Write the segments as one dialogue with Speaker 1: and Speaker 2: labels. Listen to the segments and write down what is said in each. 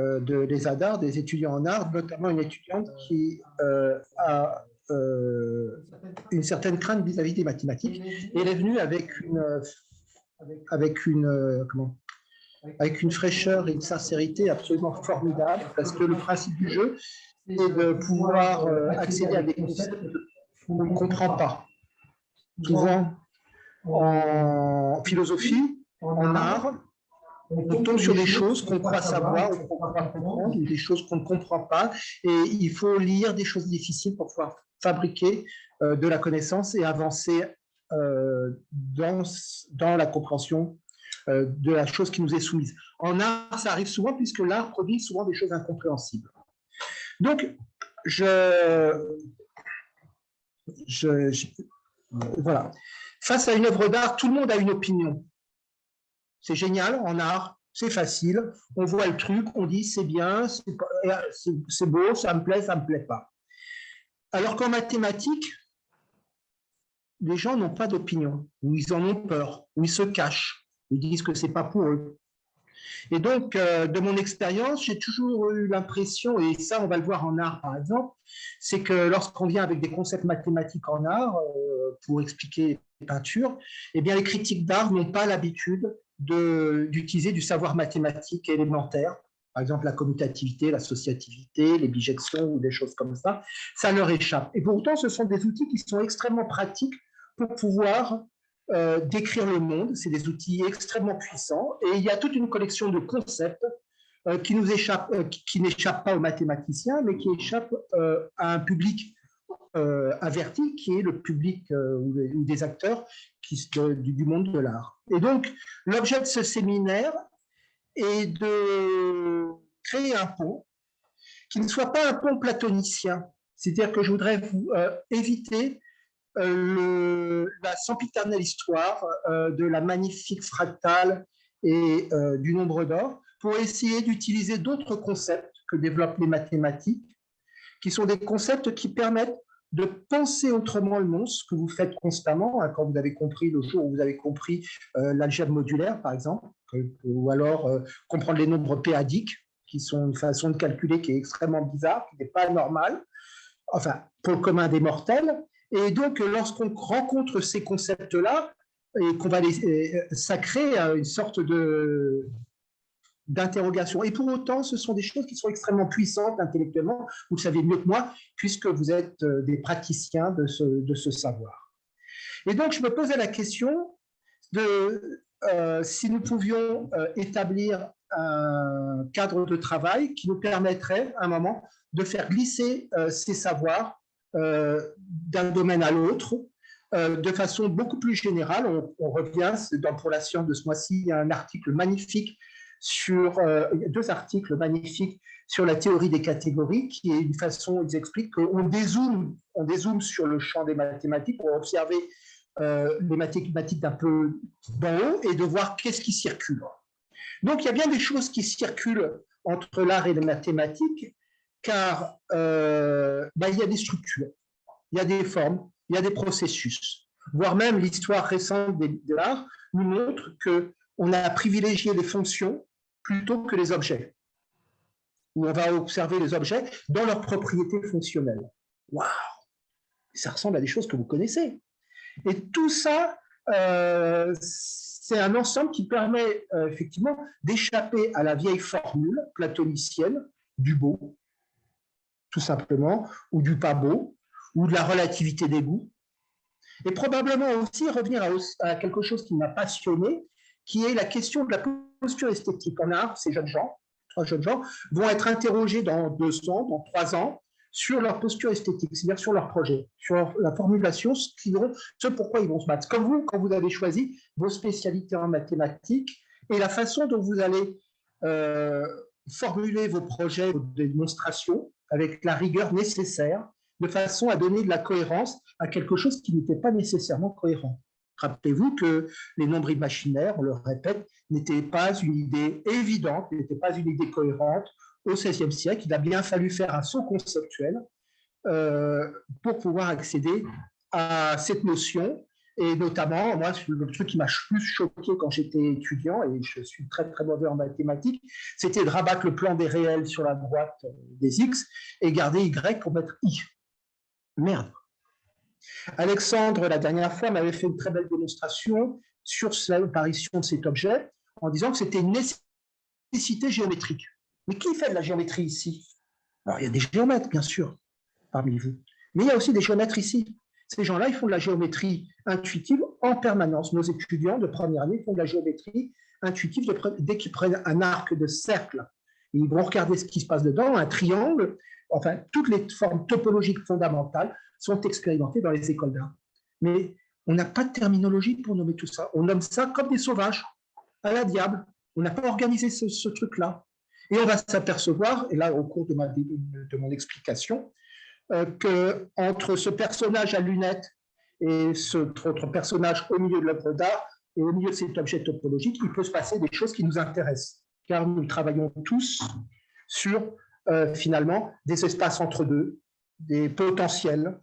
Speaker 1: euh, de, des ADAR, des étudiants en art, notamment une étudiante qui euh, a euh, une certaine crainte vis-à-vis des mathématiques. Et elle est venue avec une, avec une, comment, avec une fraîcheur et une sincérité absolument formidable, parce que le principe du jeu, c'est de pouvoir accéder à des concepts qu'on ne comprend pas. Souvent, en philosophie, en art, on tombe sur des choses qu'on croit savoir, qu'on croit comprendre, des choses qu'on ne comprend pas, et il faut lire des choses difficiles pour pouvoir fabriquer euh, de la connaissance et avancer euh, dans, dans la compréhension euh, de la chose qui nous est soumise. En art, ça arrive souvent puisque l'art produit souvent des choses incompréhensibles. Donc, je, je, je voilà. Face à une œuvre d'art, tout le monde a une opinion. C'est génial en art, c'est facile, on voit le truc, on dit c'est bien, c'est beau, ça me plaît, ça me plaît pas. Alors qu'en mathématiques, les gens n'ont pas d'opinion, ou ils en ont peur, ou ils se cachent, ils disent que c'est pas pour eux. Et donc, euh, de mon expérience, j'ai toujours eu l'impression, et ça on va le voir en art par exemple, c'est que lorsqu'on vient avec des concepts mathématiques en art euh, pour expliquer les peintures, eh bien les critiques d'art n'ont pas l'habitude d'utiliser du savoir mathématique élémentaire, par exemple la commutativité, l'associativité, les bijections ou des choses comme ça, ça leur échappe. Et pourtant, ce sont des outils qui sont extrêmement pratiques pour pouvoir euh, décrire le monde. C'est des outils extrêmement puissants et il y a toute une collection de concepts euh, qui nous euh, qui, n'échappent pas aux mathématiciens, mais qui échappent à un public averti, qui est le public ou, des acteurs du monde de l'art. Et donc, l'objet de ce séminaire est de créer un pont qui ne soit pas un pont platonicien. C'est-à-dire que je voudrais vous éviter euh, la sempiternelle histoire euh, de la magnifique fractale et euh, du nombre d'or pour essayer d'utiliser d'autres concepts que développent les mathématiques, qui sont des concepts qui permettent de penser autrement le monde, ce que vous faites constamment, hein, quand vous avez compris le jour où vous avez compris l'algèbre modulaire, par exemple, ou alors comprendre les nombres péadiques, qui sont une façon de calculer qui est extrêmement bizarre, qui n'est pas normale, enfin, pour le commun des mortels, et donc, lorsqu'on rencontre ces concepts-là, et qu'on va les, ça crée une sorte de d'interrogation. Et pour autant, ce sont des choses qui sont extrêmement puissantes intellectuellement, vous le savez mieux que moi, puisque vous êtes euh, des praticiens de ce, savoir. Et donc, je me posais la question de euh, si nous pouvions euh, établir un cadre de travail qui nous permettrait, à un moment, de faire glisser ces savoirs d'un domaine à l'autre, de façon beaucoup plus générale. On, revient, dans, pour la science de ce mois-ci, il y a un article magnifique sur, euh, deux articles magnifiques sur la théorie des catégories, qui est une façon, ils expliquent qu'on dézoome, on dézoome sur le champ des mathématiques pour observer les mathématiques d'un peu d'en haut et de voir qu'est-ce qui circule. Donc, il y a bien des choses qui circulent entre l'art et les mathématiques, car euh, bah, il y a des structures, il y a des formes, il y a des processus, voire même l'histoire récente de l'art nous montre qu'on a privilégié les fonctions plutôt que les objets, où on va observer les objets dans leurs propriétés fonctionnelles. Waouh Ça ressemble à des choses que vous connaissez. Et tout ça, euh, c'est un ensemble qui permet euh, effectivement d'échapper à la vieille formule platonicienne du beau, tout simplement, ou du pas beau, ou de la relativité des goûts. Et probablement aussi revenir à, quelque chose qui m'a passionné, qui est la question de la posture esthétique. En art, ces jeunes gens, trois jeunes gens, vont être interrogés dans deux ans, dans trois ans, sur leur posture esthétique, c'est-à-dire sur leur projet, sur la formulation, ce, vont, ce pourquoi ils vont se battre. Comme vous, quand vous avez choisi vos spécialités en mathématiques et la façon dont vous allez euh, formuler vos projets, vos démonstrations, avec la rigueur nécessaire, de façon à donner de la cohérence à quelque chose qui n'était pas nécessairement cohérent. Rappelez-vous que les nombres imaginaires, on le répète, n'étaient pas une idée évidente, n'étaient pas une idée cohérente au XVIe siècle. Il a bien fallu faire un saut conceptuel euh, pour pouvoir accéder à cette notion Et notamment, moi, le truc qui m'a plus choqué quand j'étais étudiant, et je suis très très mauvais en mathématiques, c'était de rabattre le plan des réels sur la droite euh, des x et garder y pour mettre i. Merde. Alexandre, la dernière fois, m'avait fait une très belle démonstration sur l'apparition de cet objet en disant que c'était une nécessité géométrique. Mais qui fait de la géométrie ici? Alors, il y a des géomètres, bien sûr, parmi vous. Mais il y a aussi des géomètres ici. Ces gens-là, ils font de la géométrie intuitive en permanence. Nos étudiants de première année font de la géométrie intuitive dès qu'ils prennent un arc de cercle. Ils vont regarder ce qui se passe dedans, un triangle, enfin, toutes les formes topologiques fondamentales sont expérimentées dans les écoles d'art. Mais on n'a pas de terminologie pour nommer tout ça. On nomme ça comme des sauvages, à la diable. On n'a pas organisé ce, truc-là. Et on va s'apercevoir, et là, au cours de, ma, de mon explication, euh, que ce personnage à lunettes et ce autre personnage au milieu de l'œuvre d'art et au milieu de cet objet topologique, il peut se passer des choses qui nous intéressent, car nous travaillons tous sur, euh, finalement, des espaces entre deux, des potentiels.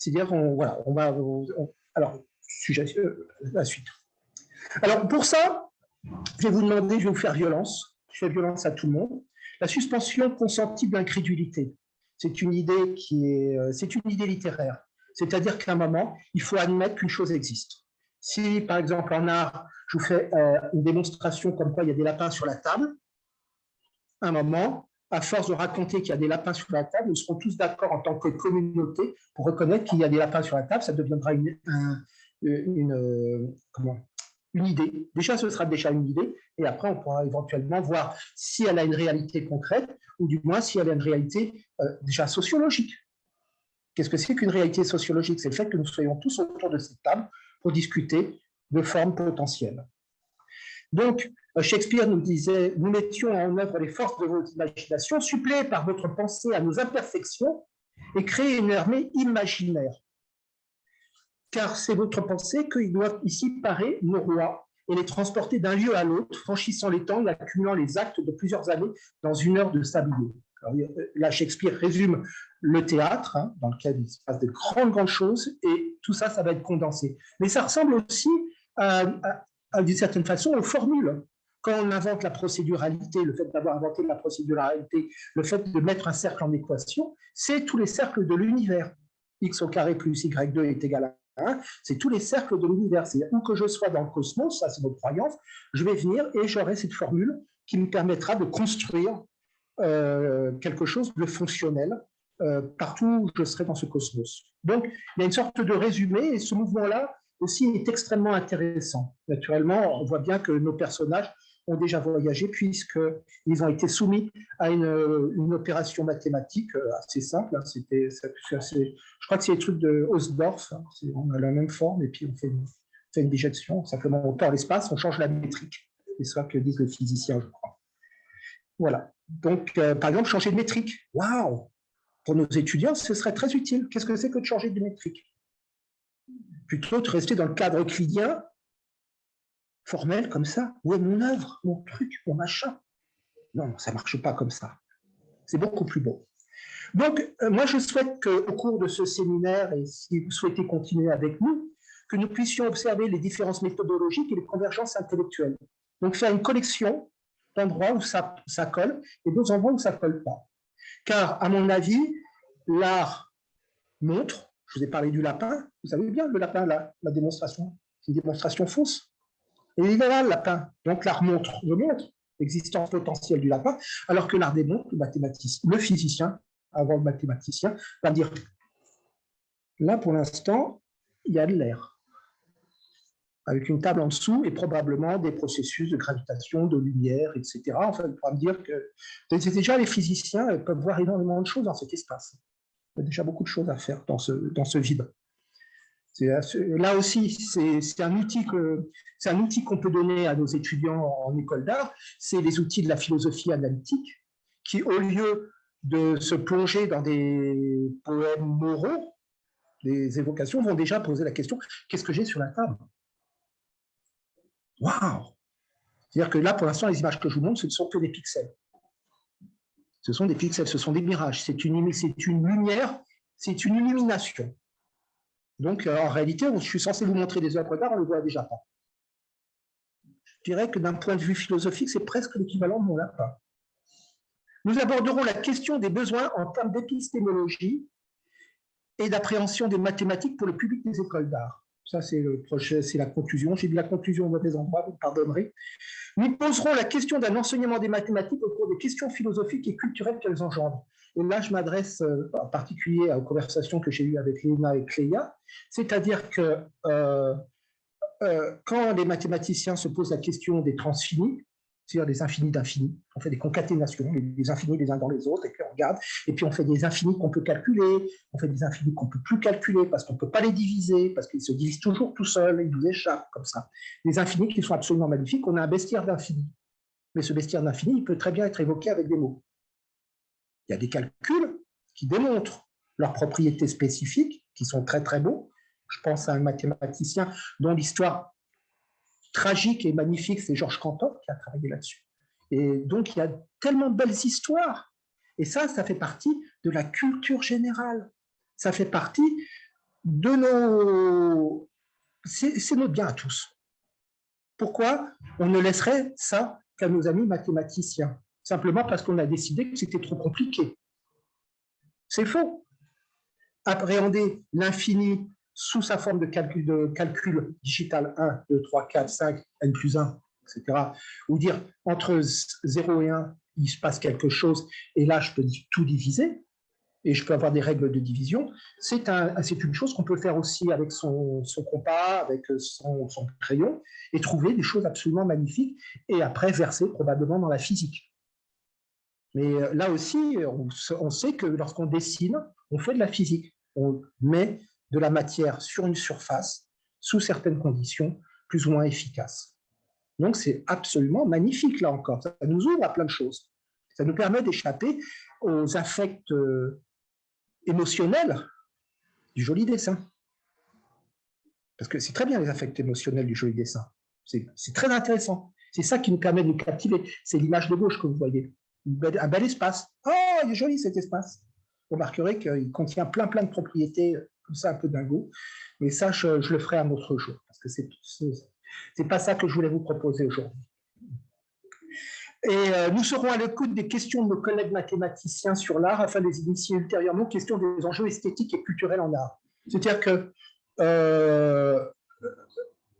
Speaker 1: C'est-à-dire, on, voilà, on va... alors, sujet, euh, la suite. Alors, pour ça, je vais vous demander, je vais vous faire violence, je fais violence à tout le monde, la suspension consentie d'incrédulité c'est une idée qui est, euh, c'est une idée littéraire. C'est-à-dire qu'à un moment, il faut admettre qu'une chose existe. Si, par exemple, en art, je vous fais euh, une démonstration comme quoi il y a des lapins sur la table, à un moment, à force de raconter qu'il y a des lapins sur la table, nous serons tous d'accord en tant que communauté pour reconnaître qu'il y a des lapins sur la table, ça deviendra une, euh, une idée. Déjà, ce sera déjà une idée, et après, on pourra éventuellement voir si elle a une réalité concrète, ou du moins si elle a une réalité euh, déjà sociologique. Qu'est-ce que c'est qu'une réalité sociologique? C'est le fait que nous soyons tous autour de cette table pour discuter de formes potentielles. Donc, euh, Shakespeare nous disait, nous mettions en œuvre les forces de votre imagination, suppléées par votre pensée à nos imperfections, et créer une armée imaginaire car c'est votre pensée qu'ils doivent ici parer nos rois et les transporter d'un lieu à l'autre, franchissant les temps accumulant les actes de plusieurs années dans une heure de sablier. là, Shakespeare résume le théâtre, hein, dans lequel il se passe de grandes, grandes choses, et tout ça, ça va être condensé. Mais ça ressemble aussi, d'une certaine façon, aux formules. Quand on invente la procéduralité, le fait d'avoir inventé la procéduralité, le fait de mettre un cercle en équation, c'est tous les cercles de l'univers. x au carré plus y2 est égal à c'est tous les cercles de l'univers. C'est où que je sois dans le cosmos, ça c'est notre croyance, je vais venir et j'aurai cette formule qui me permettra de construire euh, quelque chose de fonctionnel euh, partout où je serai dans ce cosmos. Donc, il y a une sorte de résumé et ce mouvement-là aussi est extrêmement intéressant. Naturellement, on voit bien que nos personnages ont déjà voyagé puisqu'ils ont été soumis à une, opération mathématique euh, assez simple. Hein. C'était, je crois que c'est les trucs de Hausdorff. Hein. On a la même forme et puis on fait une, bijection. Simplement, on perd l'espace, on change la métrique. C'est ça que disent les physiciens, je crois. Voilà. Donc, euh, par exemple, changer de métrique. Waouh Pour nos étudiants, ce serait très utile. Qu'est-ce que c'est que de changer de métrique? Plutôt de rester dans le cadre euclidien formel comme ça. Où est mon œuvre, mon truc, mon machin? Non, ça ne marche pas comme ça. C'est beaucoup plus beau. Donc, euh, moi, je souhaite qu'au cours de ce séminaire, et si vous souhaitez continuer avec nous, que nous puissions observer les différences méthodologiques et les convergences intellectuelles. Donc, faire une collection d'endroits où ça, ça colle et d'autres endroits où ça ne colle pas. Car, à mon avis, l'art montre, je vous ai parlé du lapin, vous savez bien, le lapin, la, la démonstration, c'est une démonstration fausse. Et il est là, le lapin. Donc l'art montre, le montre l'existence potentielle du lapin, alors que l'art démontre, le physicien, avant le mathématicien, va dire là pour l'instant, il y a de l'air. Avec une table en dessous et probablement des processus de gravitation, de lumière, etc. Enfin, on pourra me dire que déjà les physiciens peuvent voir énormément de choses dans cet espace. Il y a déjà beaucoup de choses à faire dans ce vide. Là aussi, c'est un outil qu'on peut donner à nos étudiants en école d'art. C'est les outils de la philosophie analytique qui, au lieu de se plonger dans des poèmes moraux, des évocations, vont déjà poser la question qu'est-ce que j'ai sur la table? Waouh C'est-à-dire que là, pour l'instant, les images que je vous montre, ce ne sont que des pixels. Ce sont des pixels, ce sont des mirages. C'est une lumière, c'est une illumination. Donc, en réalité, je suis censé vous montrer des œuvres d'art, on ne le voit déjà pas. Je dirais que d'un point de vue philosophique, c'est presque l'équivalent de mon lapin. Nous aborderons la question des besoins en termes d'épistémologie et d'appréhension des mathématiques pour le public des écoles d'art. Ça, c'est la conclusion. J'ai dit la conclusion au mauvais endroit, vous pardonnerez. Nous poserons la question d'un enseignement des mathématiques au cours des questions philosophiques et culturelles qu'elles engendrent. Et là, je m'adresse euh, en particulier aux conversations que j'ai eues avec Léna et Cléa, c'est-à-dire que euh, euh, quand les mathématiciens se posent la question des transfinis, c'est-à-dire des infinis d'infinis. On fait des concaténations, des infinis les uns dans les autres, et puis on regarde, et puis on fait des infinis qu'on peut calculer, on fait des infinis qu'on ne peut plus calculer parce qu'on ne peut pas les diviser, parce qu'ils se divisent toujours tout seuls, ils nous échappent comme ça. Des infinis qui sont absolument magnifiques, on a un bestiaire d'infini. Mais ce bestiaire d'infini, il peut très bien être évoqué avec des mots. Il y a des calculs qui démontrent leurs propriétés spécifiques, qui sont très très beaux. Je pense à un mathématicien dont l'histoire tragique et magnifique, c'est Georges Cantor qui a travaillé là-dessus. Et donc, il y a tellement de belles histoires. Et ça, ça fait partie de la culture générale. Ça fait partie de nos... C'est notre bien à tous. Pourquoi on ne laisserait ça qu'à nos amis mathématiciens? Simplement parce qu'on a décidé que c'était trop compliqué. C'est faux. Appréhender l'infini sous sa forme de calcul, digital 1, 2, 3, 4, 5, n plus 1, etc., ou dire entre 0 et 1, il se passe quelque chose, et là, je peux tout diviser, et je peux avoir des règles de division, c'est un, une chose qu'on peut faire aussi avec son, son compas, avec son, son, crayon, et trouver des choses absolument magnifiques, et après verser probablement dans la physique. Mais euh, là aussi, on, sait que lorsqu'on dessine, on fait de la physique. On met de la matière sur une surface sous certaines conditions plus ou moins efficaces. Donc c'est absolument magnifique là encore, ça nous ouvre à plein de choses. Ça nous permet d'échapper aux affects euh, émotionnels du joli dessin. Parce que c'est très bien les affects émotionnels du joli dessin. C'est très intéressant. C'est ça qui nous permet de nous captiver. C'est l'image de gauche que vous voyez. Un bel espace. Oh, il est joli cet espace. Vous remarquerez qu'il contient plein plein de propriétés ça un peu dingo. Mais ça, je, le ferai un autre jour, parce que c'est n'est pas ça que je voulais vous proposer aujourd'hui. Et euh, nous serons à l'écoute des questions de nos collègues mathématiciens sur l'art afin de les initier ultérieurement aux questions des enjeux esthétiques et culturels en art. C'est-à-dire que euh,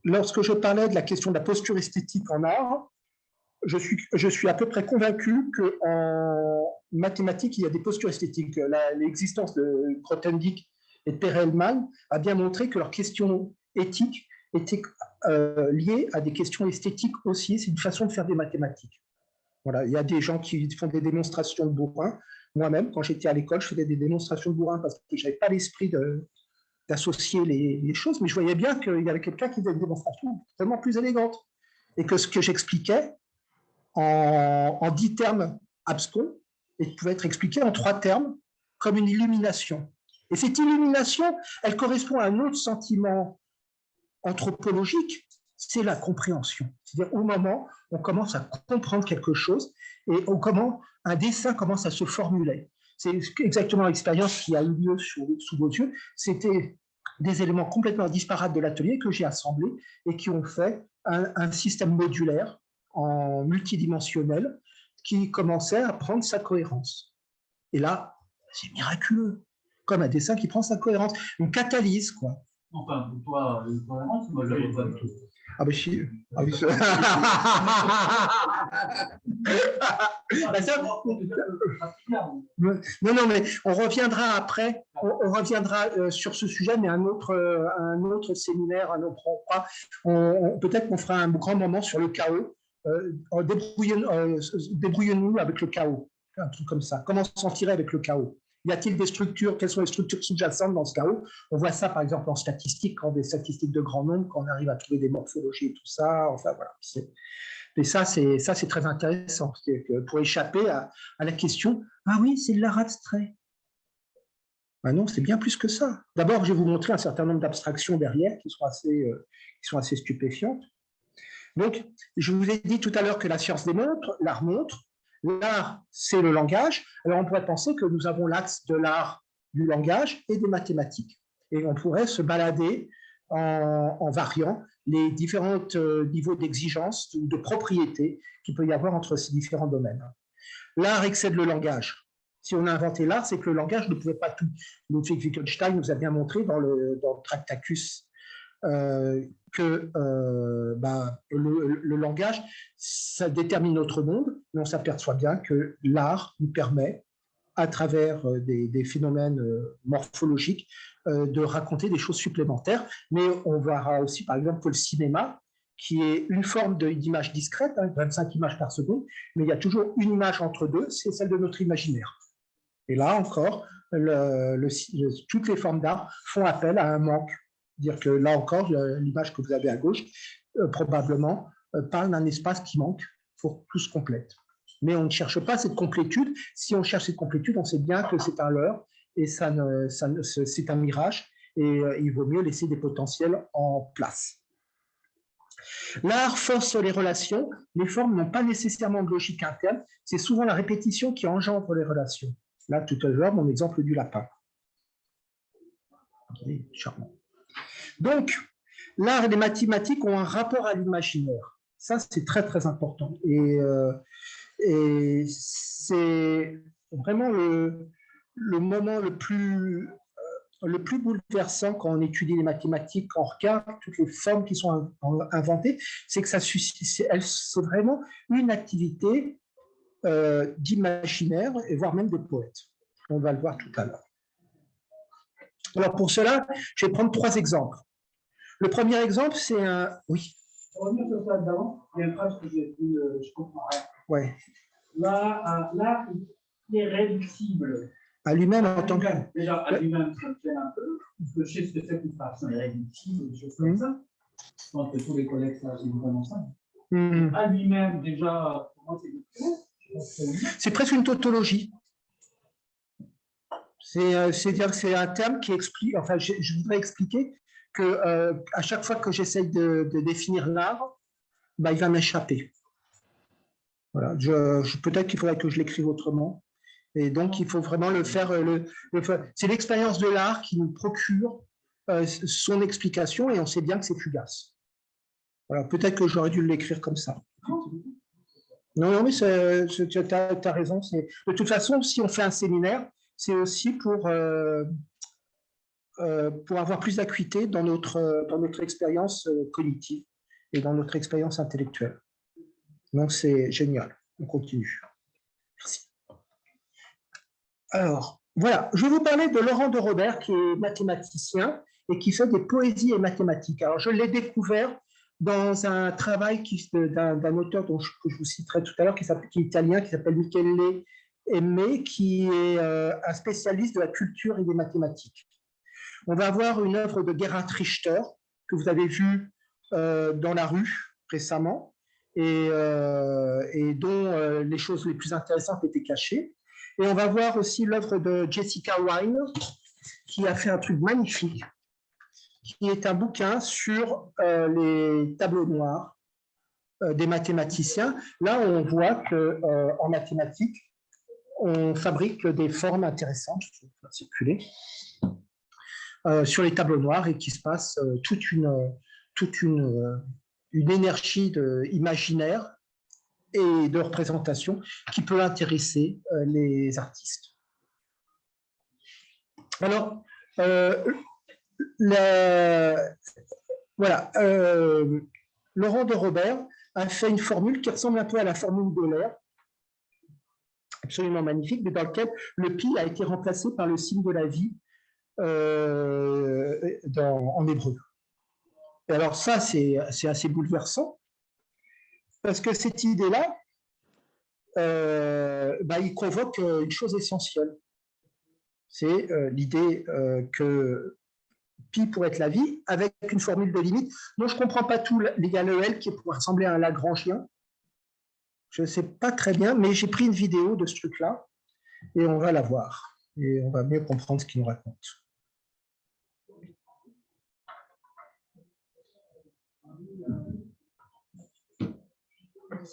Speaker 1: lorsque je parlais de la question de la posture esthétique en art, je suis, à peu près convaincu qu'en mathématiques, il y a des postures esthétiques. L'existence de Grothendieck et Perelman a bien montré que leurs questions éthiques étaient euh, liées à des questions esthétiques aussi. C'est une façon de faire des mathématiques. Voilà, il y a des gens qui font des démonstrations de bourrin. Moi-même, quand j'étais à l'école, je faisais des démonstrations de bourrin parce que je n'avais pas l'esprit d'associer les, choses, mais je voyais bien qu'il y avait quelqu'un qui faisait une démonstration tellement plus élégante. Et que ce que j'expliquais en, dix termes abscons, et pouvait être expliqué en trois termes comme une illumination. Et cette illumination, elle correspond à un autre sentiment anthropologique, c'est la compréhension. C'est-à-dire au moment où on commence à comprendre quelque chose et au comment un dessin commence à se formuler. C'est exactement l'expérience qui a eu lieu sous, vos yeux. C'était des éléments complètement disparates de l'atelier que j'ai assemblés et qui ont fait un, système modulaire en multidimensionnel qui commençait à prendre sa cohérence. Et là, c'est miraculeux comme un dessin qui prend sa cohérence, une catalyse, quoi.
Speaker 2: Enfin, pour toi, une cohérence, moi, je pas tout.
Speaker 1: Ah ben si. Ah, oui, non, non, mais on reviendra après, on, reviendra euh, sur ce sujet, mais un autre, euh, un autre séminaire, un autre Peut-être qu'on fera un grand moment sur le chaos. Euh, Débrouillons-nous avec le chaos, un truc comme ça. Comment s'en tirer avec le chaos? Y a-t-il des structures Quelles sont les structures sous-jacentes dans ce chaos? On voit ça, par exemple, en statistique, quand des statistiques de grand nombre, quand on arrive à trouver des morphologies et tout ça. Enfin, voilà. Et ça, c'est très intéressant, pour échapper à, la question « Ah oui, c'est de l'art abstrait ». Ben non, c'est bien plus que ça. D'abord, je vais vous montrer un certain nombre d'abstractions derrière qui sont assez, euh, qui sont assez stupéfiantes. Donc, je vous ai dit tout à l'heure que la science démontre, l'art montre, L'art, c'est le langage. Alors, on pourrait penser que nous avons l'axe de l'art, du langage et des mathématiques. Et on pourrait se balader en, variant les différents euh, niveaux d'exigence ou de propriété qu'il peut y avoir entre ces différents domaines. L'art excède le langage. Si on a inventé l'art, c'est que le langage ne pouvait pas tout. Ludwig Wittgenstein nous a bien montré dans le, Tractacus euh, que euh, bah, le, langage, ça détermine notre monde, mais on s'aperçoit bien que l'art nous permet, à travers des phénomènes morphologiques, euh, de raconter des choses supplémentaires. Mais on verra aussi, par exemple, que le cinéma, qui est une forme d'image discrète, 25 hein, images par seconde, mais il y a toujours une image entre deux, c'est celle de notre imaginaire. Et là encore, toutes les formes d'art font appel à un manque. Dire que là encore, l'image que vous avez à gauche, euh, probablement, euh, parle d'un espace qui manque pour tout se complète. Mais on ne cherche pas cette complétude. Si on cherche cette complétude, on sait bien que c'est un leurre et ça, c'est un mirage et euh, il vaut mieux laisser des potentiels en place. L'art force les relations. Les formes n'ont pas nécessairement de logique interne. C'est souvent la répétition qui engendre les relations. Là, tout à l'heure, mon exemple du lapin. charmant. Donc, l'art et les mathématiques ont un rapport à l'imaginaire. Ça, c'est très, très important. Et, euh, c'est vraiment le, moment le plus, euh, le plus bouleversant quand on étudie les mathématiques, quand on regarde toutes les formes qui sont inventées, c'est que c'est vraiment une activité euh, d'imaginaire et voire même de poète. On va le voir tout à l'heure. Alors pour cela, je vais prendre trois exemples. Le premier exemple, c'est un... Oui.
Speaker 2: Pour revenir sur ça d'avant, il y a une phrase que j'ai dit, euh, je comprends rien.
Speaker 1: Ouais.
Speaker 2: Là, là, il est réductible
Speaker 1: à lui-même en tant que.
Speaker 2: Déjà, à lui-même, ça me gêne un peu. Je sais ce que c'est qu'une fraction irréductible, des choses comme ça. Je pense que tous les collègues savent vraiment ça. Mmh. À lui-même, déjà, comment c'est
Speaker 1: C'est presque une tautologie. Euh, c'est-à-dire que c'est un terme qui explique, enfin, je, voudrais expliquer que euh, à chaque fois que j'essaye de, définir l'art, bah, il va m'échapper. Voilà, peut-être qu'il faudrait que je l'écrive autrement. Et donc, il faut vraiment le faire. Euh, le, c'est l'expérience de l'art qui nous procure euh, son explication et on sait bien que c'est fugace. Voilà, peut-être que j'aurais dû l'écrire comme ça. Non, non, mais tu as, raison. De toute façon, si on fait un séminaire, c'est aussi pour, pour avoir plus d'acuité dans notre, dans notre expérience cognitive et dans notre expérience intellectuelle. Donc, c'est génial. On continue. Merci. Alors, voilà, je vais vous parler de Laurent de Robert, qui est mathématicien et qui fait des poésies et mathématiques. Alors, je l'ai découvert dans un travail d'un auteur dont je, que je vous citerai tout à l'heure, qui, est italien, qui s'appelle Michele Aimé, qui est euh, un spécialiste de la culture et des mathématiques. On va avoir une œuvre de Gerhard Richter, que vous avez vue euh, dans la rue récemment, et, euh, dont les choses les plus intéressantes étaient cachées. Et on va voir aussi l'œuvre de Jessica Wine, qui a fait un truc magnifique, qui est un bouquin sur euh, les tableaux noirs euh, des mathématiciens. Là, on voit qu'en euh, mathématiques, on fabrique des formes intéressantes, je vais circuler, sur les tableaux noirs et qu'il se passe toute une, toute une, une énergie de, imaginaire et de représentation qui peut intéresser euh, les artistes. Alors, euh, euh, Laurent de Robert a fait une formule qui ressemble un peu à la formule d'Euler, absolument magnifique, mais dans laquelle le pi a été remplacé par le signe de la vie en hébreu. Alors ça, c'est assez bouleversant, parce que cette idée-là, euh, bah, il convoque euh, une chose essentielle. C'est euh, l'idée que pi pourrait être la vie, avec une formule de limite. Moi, je ne comprends pas tout l'égal EL qui pourrait ressembler à un Lagrangien. Je ne sais pas très bien, mais j'ai pris une vidéo de ce truc-là et on va la voir. Et on va mieux comprendre ce qu'il nous raconte. 嗯。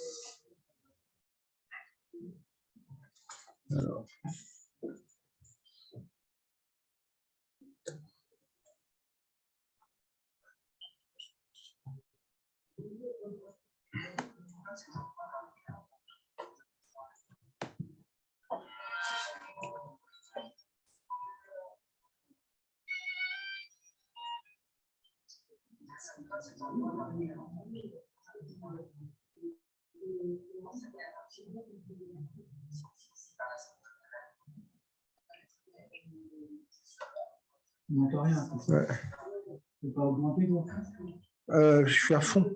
Speaker 2: On n'entend rien. Ouais. Tu pas augmenter, toi
Speaker 1: euh, Je suis à fond.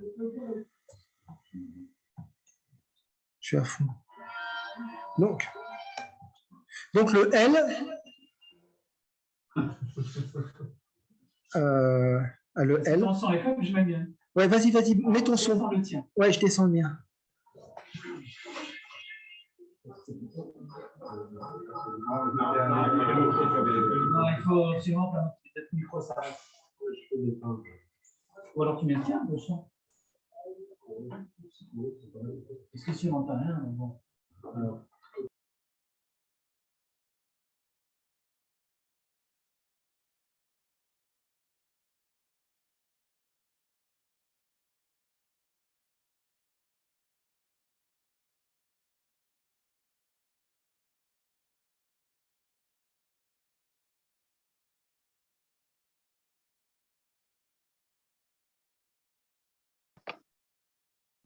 Speaker 1: Je suis à fond. Donc, donc le L, euh, le L.
Speaker 2: Ton son est comme je m'aime bien.
Speaker 1: Ouais, vas-y, vas-y, mets ton son. Ouais, je descends le mien.
Speaker 2: Non, il faut absolument pas mettre micro, ça Ou alors tu mets le tien, le son. Parce que si on n'entend rien, bon.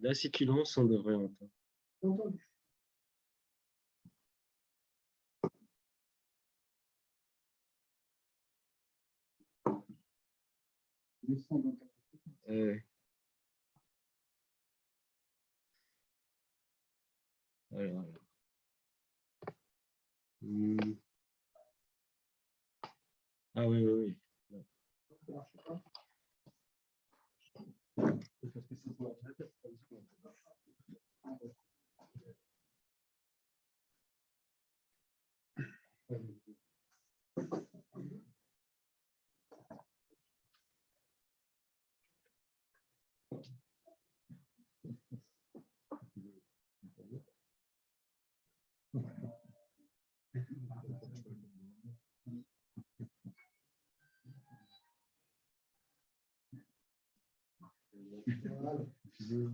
Speaker 3: Là, si tu lances, on devrait entendre.
Speaker 1: Entendu.
Speaker 3: Euh... Alors, alors. Hmm. Ah oui, oui, oui.
Speaker 4: because this is what method is to Thank.
Speaker 5: veux.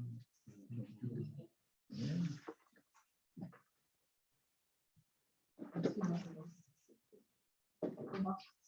Speaker 4: Ça marche.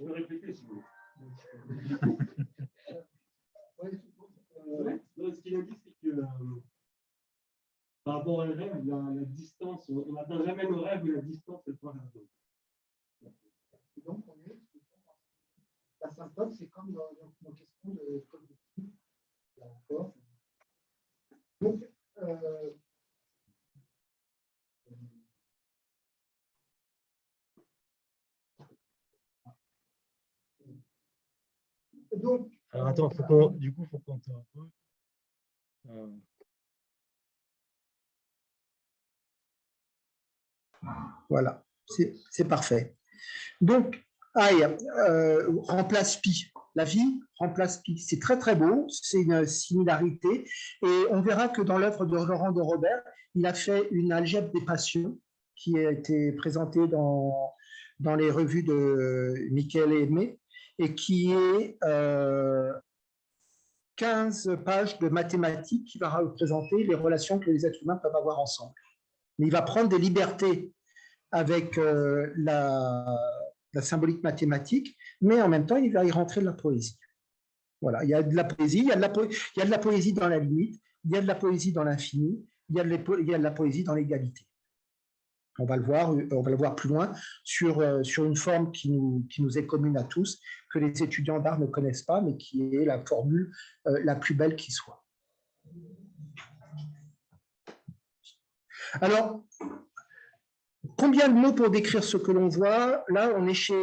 Speaker 6: Vous pouvez répéter si vous voulez. ce qu'il a dit, c'est que euh, par rapport au rêve, la, la distance, on n'atteint jamais nos rêves, mais la distance est pas la
Speaker 1: Donc, on est, la symptôme, c'est comme dans nos questions de cognitive. Donc, euh,
Speaker 3: Donc, Alors attends, faut du coup, il faut qu'on. Euh...
Speaker 1: Voilà, c'est parfait. Donc, aïe, euh, remplace pi. La vie remplace pi. C'est très, très beau. C'est une similarité. Et on verra que dans l'œuvre de Laurent de Robert, il a fait une algèbre des passions qui a été présentée dans, dans les revues de Michael Aimé et qui est 15 euh, pages de mathématiques qui va représenter les relations que les êtres humains peuvent avoir ensemble. Il va prendre des libertés avec euh, la, symbolique mathématique, mais en même temps, il va y rentrer de la poésie. Voilà, il y a de la poésie, il y a de la, il y a de la poésie dans la limite, il y a de la poésie dans l'infini, il y a de la poésie dans l'égalité. On va le voir, euh, plus loin sur, euh, sur une forme qui nous, qui est commune à tous, que les étudiants d'art ne connaissent pas, mais qui est la formule euh, la plus belle qui soit. Alors, combien de mots pour décrire ce que l'on voit? Là, on est chez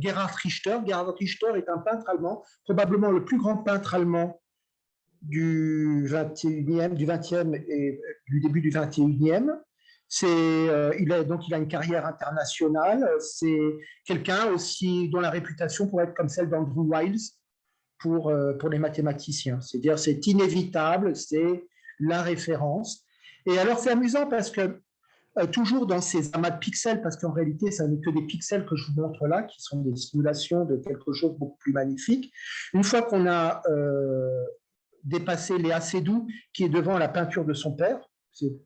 Speaker 1: Gerhard Richter. Gerhard Richter est un peintre allemand, probablement le plus grand peintre allemand du 21e, du 20e et du début du 21e. C'est, il a, donc il a une carrière internationale. C'est quelqu'un aussi dont la réputation pourrait être comme celle d'Andrew Wiles pour, pour les mathématiciens. C'est-à-dire c'est inévitable, c'est la référence. Et alors c'est amusant parce que euh, toujours dans ces amas de pixels, parce qu'en réalité, ça n'est que des pixels que je vous montre là, qui sont des simulations de quelque chose de beaucoup plus magnifique. Une fois qu'on a euh, dépassé Léa Seydoux, qui est devant la peinture de son père,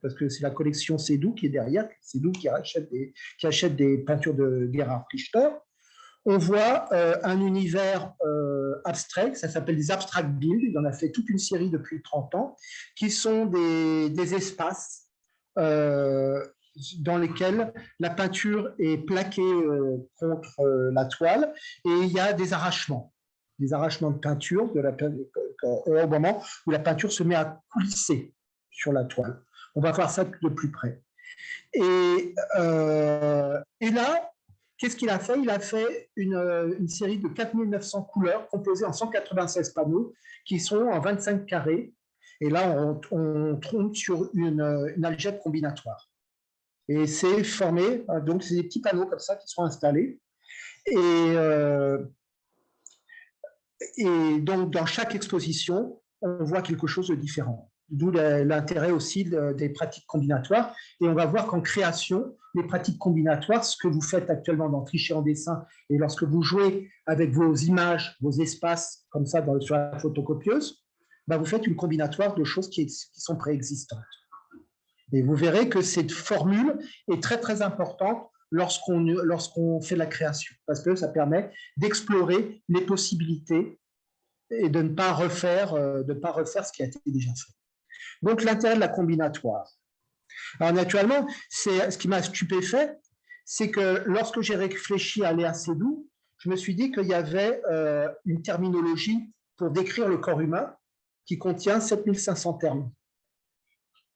Speaker 1: parce que c'est la collection Seydoux qui est derrière, Seydoux qui achète des, qui achète des peintures de Gerhard Richter, on voit euh, un univers abstrait, ça s'appelle des abstract builds, il en a fait toute une série depuis 30 ans, qui sont des, des espaces dans lesquels la peinture est plaquée euh, contre euh, la toile et il y a des arrachements, des arrachements de peinture de la, au moment où la peinture se met à coulisser sur la toile. On va voir ça de plus près. Et, euh, et là, qu'est-ce qu'il a fait? Il a fait une, une, série de 4900 couleurs composées en 196 panneaux qui sont en 25 carrés. Et là, on, on trompe sur une, une algèbre combinatoire. Et c'est formé, euh, donc c'est des petits panneaux comme ça qui sont installés. Euh, et donc dans chaque exposition, on voit quelque chose de différent. D'où l'intérêt aussi des pratiques combinatoires. Et on va voir qu'en création, les pratiques combinatoires, ce que vous faites actuellement dans Tricher en dessin, et lorsque vous jouez avec vos images, vos espaces, comme ça sur la photocopieuse, bah vous faites une combinatoire de choses qui, qui sont préexistantes. Et vous verrez que cette formule est très, très importante lorsqu'on lorsqu'on fait la création, parce que ça permet d'explorer les possibilités et de ne pas refaire, euh, de ne pas refaire ce qui a été déjà fait. Donc, l'intérêt de la combinatoire. Alors, naturellement, ce qui m'a stupéfait, c'est que lorsque j'ai réfléchi à Léa Seydoux, je me suis dit qu'il y avait euh, une terminologie pour décrire le corps humain qui contient 7500 termes.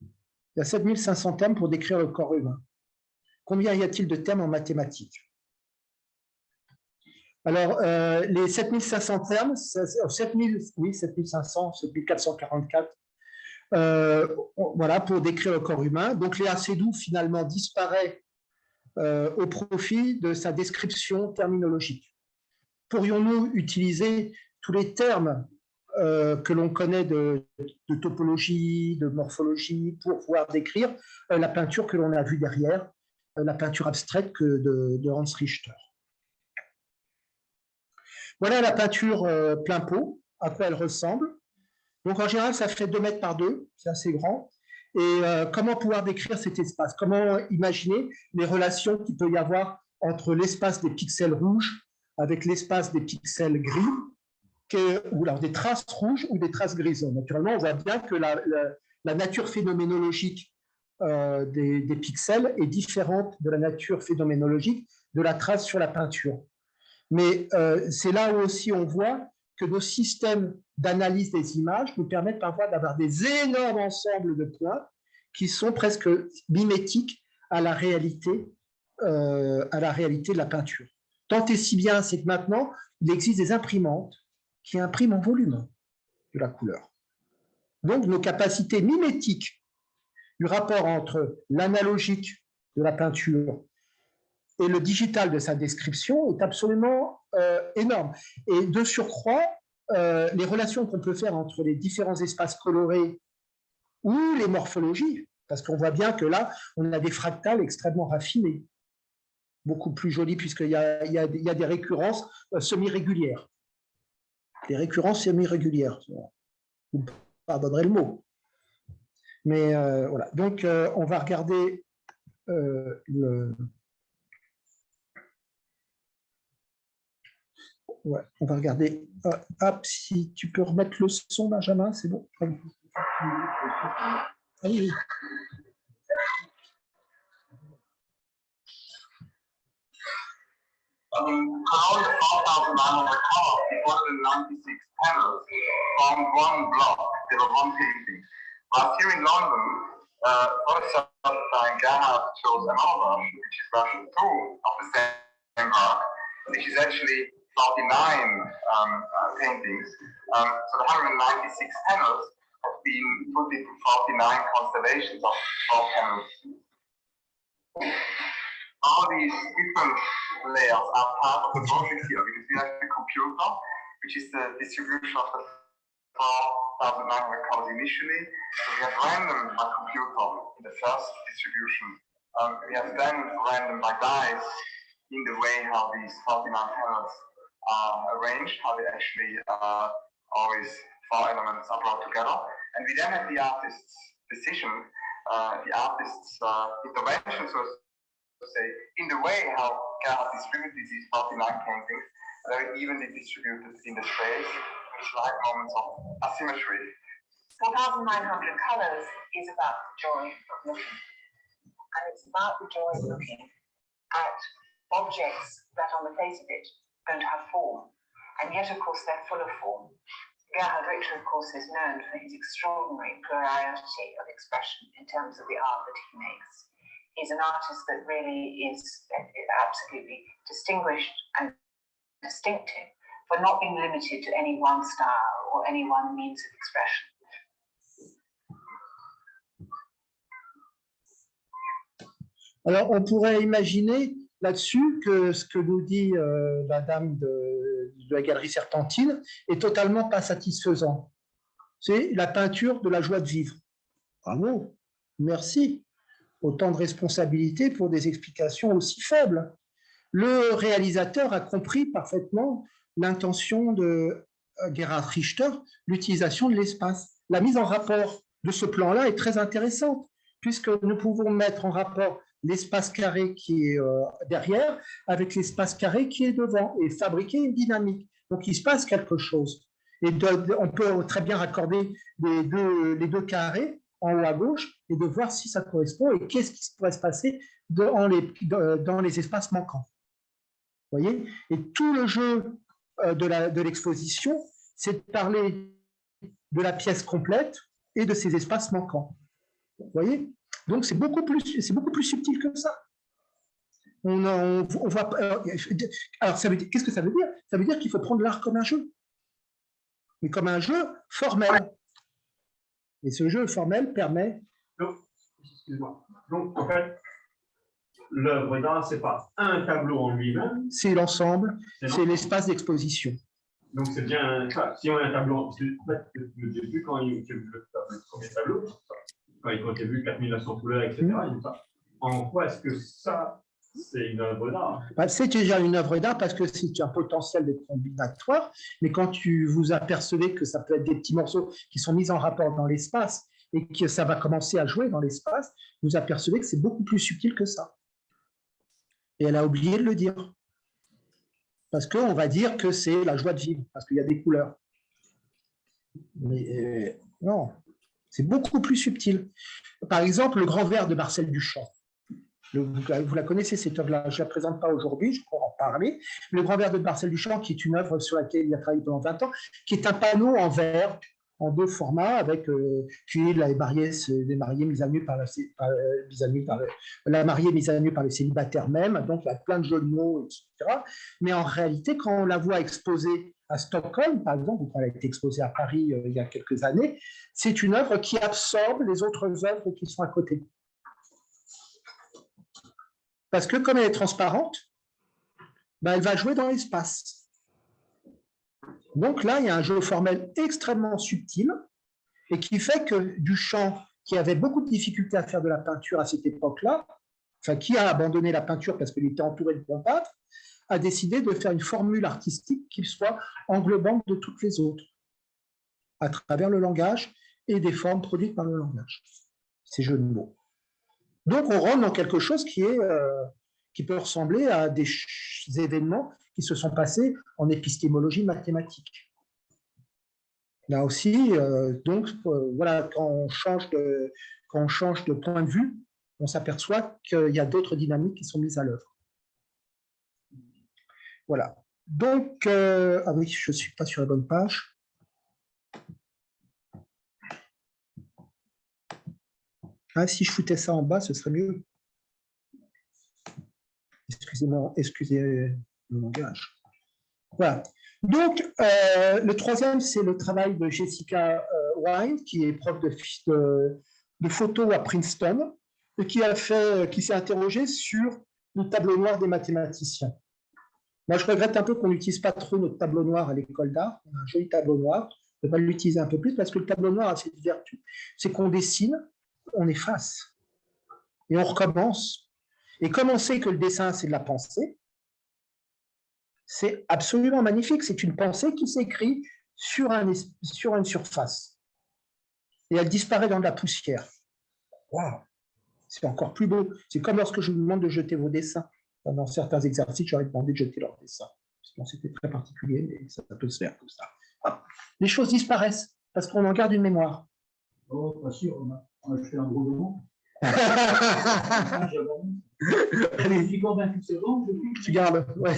Speaker 1: Il y a 7500 termes pour décrire le corps humain. Combien y a-t-il de termes en mathématiques? Alors, euh, les 7500 termes, 7000, oui, 7500, 7444, euh, voilà, pour décrire le corps humain. Donc, Léa Seydoux, finalement, disparaît euh, au profit de sa description terminologique. Pourrions-nous utiliser tous les termes euh, que l'on connaît de, topologie, de morphologie, pour pouvoir décrire la peinture que l'on a vue derrière, la peinture abstraite que de, Hans Richter? Voilà la peinture plein pot, à quoi elle ressemble. Donc en général, ça fait 2 mètres par 2, c'est assez grand. Et comment pouvoir décrire cet espace? Comment imaginer les relations qu'il peut y avoir entre l'espace des pixels rouges avec l'espace des pixels gris ou alors des traces rouges ou des traces grises? Naturellement, on voit bien que la, nature phénoménologique euh, des, pixels est différente de la nature phénoménologique de la trace sur la peinture. Mais euh, c'est là où aussi on voit que nos systèmes d'analyse des images nous permettent parfois d'avoir des énormes ensembles de points qui sont presque mimétiques à la réalité, euh, à la réalité de la peinture. Tant et si bien, c'est que maintenant, il existe des imprimantes qui imprime en volume de la couleur. Donc, nos capacités mimétiques du rapport entre l'analogique de la peinture et le digital de sa description est absolument euh, énorme. Et de surcroît, euh, les relations qu'on peut faire entre les différents espaces colorés ou les morphologies, parce qu'on voit bien que là, on a des fractales extrêmement raffinées, beaucoup plus jolies, puisqu'il y, y, a des récurrences euh, semi-régulières les récurrences semi-régulières. Vous pardonnerez le mot. Mais voilà. Donc, on va regarder le. Ouais, on va regarder. hop, si tu peux remettre le son, Benjamin, c'est bon. Allez.
Speaker 7: how the of Nano Tower, 196 panels, from one block. There was one painting. But here in London, Photoshop by Gerhard chose another version, which is version 2 of the same which is actually 49 um, uh, paintings. Um, so the 196 panels have been put into 49 constellations of 12 panels. All these different layers are part of the project here because we have the computer, which is the distribution of the 4,900 colors initially. So we have random by computer in the first distribution. Um, we have then random by dice in the way how these 49 panels are arranged, how they actually uh, always four elements are brought together. And we then have the artist's decision, uh, the artist's uh, intervention, so to say, in the way how Gerhard distributed these 49 paintings, very evenly distributed in the space, with slight moments of asymmetry.
Speaker 8: 4,900 colors is about the joy of looking. And it's about the joy of looking at objects that on the face of it don't have form. And yet, of course, they're full of form. Gerhard Richter, of course, is known for his extraordinary plurality of expression in terms of the art that he makes. He's an artist that really is uh, absolutely distinguished and distinctive for not being limited to any one style or any one means of expression.
Speaker 1: Alors, on pourrait imaginer là-dessus que ce que nous dit euh, la dame de, la galerie Serpentine est totalement pas satisfaisant. C'est la peinture de la joie de vivre. Bravo, merci. Autant de responsabilités pour des explications aussi faibles. Le réalisateur a compris parfaitement l'intention de euh, Gerhard Richter, l'utilisation de l'espace. La mise en rapport de ce plan-là est très intéressante, puisque nous pouvons mettre en rapport l'espace carré qui est euh, derrière avec l'espace carré qui est devant et fabriquer une dynamique. Donc, il se passe quelque chose. Et on peut très bien raccorder les deux, les deux carrés en haut à gauche et de voir si ça correspond et qu'est-ce qui pourrait se passer dans les, dans les espaces manquants. Vous voyez? Et tout le jeu euh, de l'exposition, de c'est de parler de la pièce complète et de ses espaces manquants. Vous voyez? Donc, c'est beaucoup, plus, beaucoup plus subtil que ça. On, on, on voit, alors, qu'est-ce que ça veut dire? Ça veut dire qu'il faut prendre l'art comme un jeu, mais comme un jeu formel. Et ce jeu formel permet...
Speaker 6: Donc, excuse-moi. Donc, en fait, l'œuvre d'art, ce n'est pas un tableau en lui-même.
Speaker 1: C'est l'ensemble, c'est l'espace d'exposition.
Speaker 6: Donc, c'est bien, si on a un tableau, en fait, le début, quand il y a le premier tableau, quand il comptait vu 4900 couleurs, etc. Mmh. En quoi est-ce que ça, c'est une œuvre d'art?
Speaker 1: Bah, C'est déjà une œuvre d'art parce que c'est un potentiel de combinatoire, mais quand tu vous apercevez que ça peut être des petits morceaux qui sont mis en rapport dans l'espace et que ça va commencer à jouer dans l'espace, vous apercevez que c'est beaucoup plus subtil que ça. Et elle a oublié de le dire. Parce qu'on va dire que c'est la joie de vivre, parce qu'il y a des couleurs. Mais euh, non, c'est beaucoup plus subtil. Par exemple, le grand verre de Marcel Duchamp. vous la connaissez, cette œuvre-là. Je ne la présente pas aujourd'hui, je pourrais en parler. Le grand verre de Marcel Duchamp, qui est une œuvre sur laquelle il a travaillé pendant 20 ans, qui est un panneau en verre, en deux formats, avec euh, puis la mariée, les mariés mis à nu par la, mise à nu par les célibataires même, donc il y a plein de jeux de mots, etc. Mais en réalité, quand on la voit exposée à Stockholm, par exemple, quand elle a été exposée à Paris euh, il y a quelques années, c'est une œuvre qui absorbe les autres œuvres qui sont à côté. Parce que comme elle est transparente, ben, elle va jouer dans l'espace. Donc là, il y a un jeu formel extrêmement subtil et qui fait que Duchamp, qui avait beaucoup de difficultés à faire de la peinture à cette époque-là, enfin qui a abandonné la peinture parce qu'il était entouré de bons peintres, a décidé de faire une formule artistique qui soit englobante de toutes les autres, à travers le langage et des formes produites par le langage. Ces jeux de mots. Donc, on rentre dans quelque chose qui, est, euh, qui peut ressembler à des événements qui se sont passés en épistémologie mathématique. Là aussi, euh, donc, euh, voilà, quand on, change quand on change de point de vue, on s'aperçoit qu'il y a d'autres dynamiques qui sont mises à l'œuvre. Voilà. Donc, euh, ah oui, je ne suis pas sur la bonne page. Ah, si je foutais ça en bas, ce serait mieux. Excusez-moi, excusez le langage. Voilà. Donc, euh, le troisième, c'est le travail de Jessica euh, Wine, qui est prof de, photo à Princeton, et qui qui s'est interrogé sur le tableau noir des mathématiciens. Moi, je regrette un peu qu'on n'utilise pas trop notre tableau noir à l'école d'art. On a un joli tableau noir. On devrait l'utiliser un peu plus parce que le tableau noir a cette vertu. C'est qu'on dessine, on efface et on recommence. Et comme on sait que le dessin, c'est de la pensée, c'est absolument magnifique. C'est une pensée qui s'écrit sur, un, sur une surface. Et elle disparaît dans de la poussière. Waouh C'est encore plus beau. C'est comme lorsque je vous demande de jeter vos dessins. Dans certains exercices, j'aurais demandé de jeter leurs dessins. C'était très particulier, mais ça, peut se faire comme ça. Les choses disparaissent parce qu'on en garde une mémoire.
Speaker 2: Oh, pas sûr, on a, fait un gros moment.
Speaker 1: Allez, tu gardes. Ouais.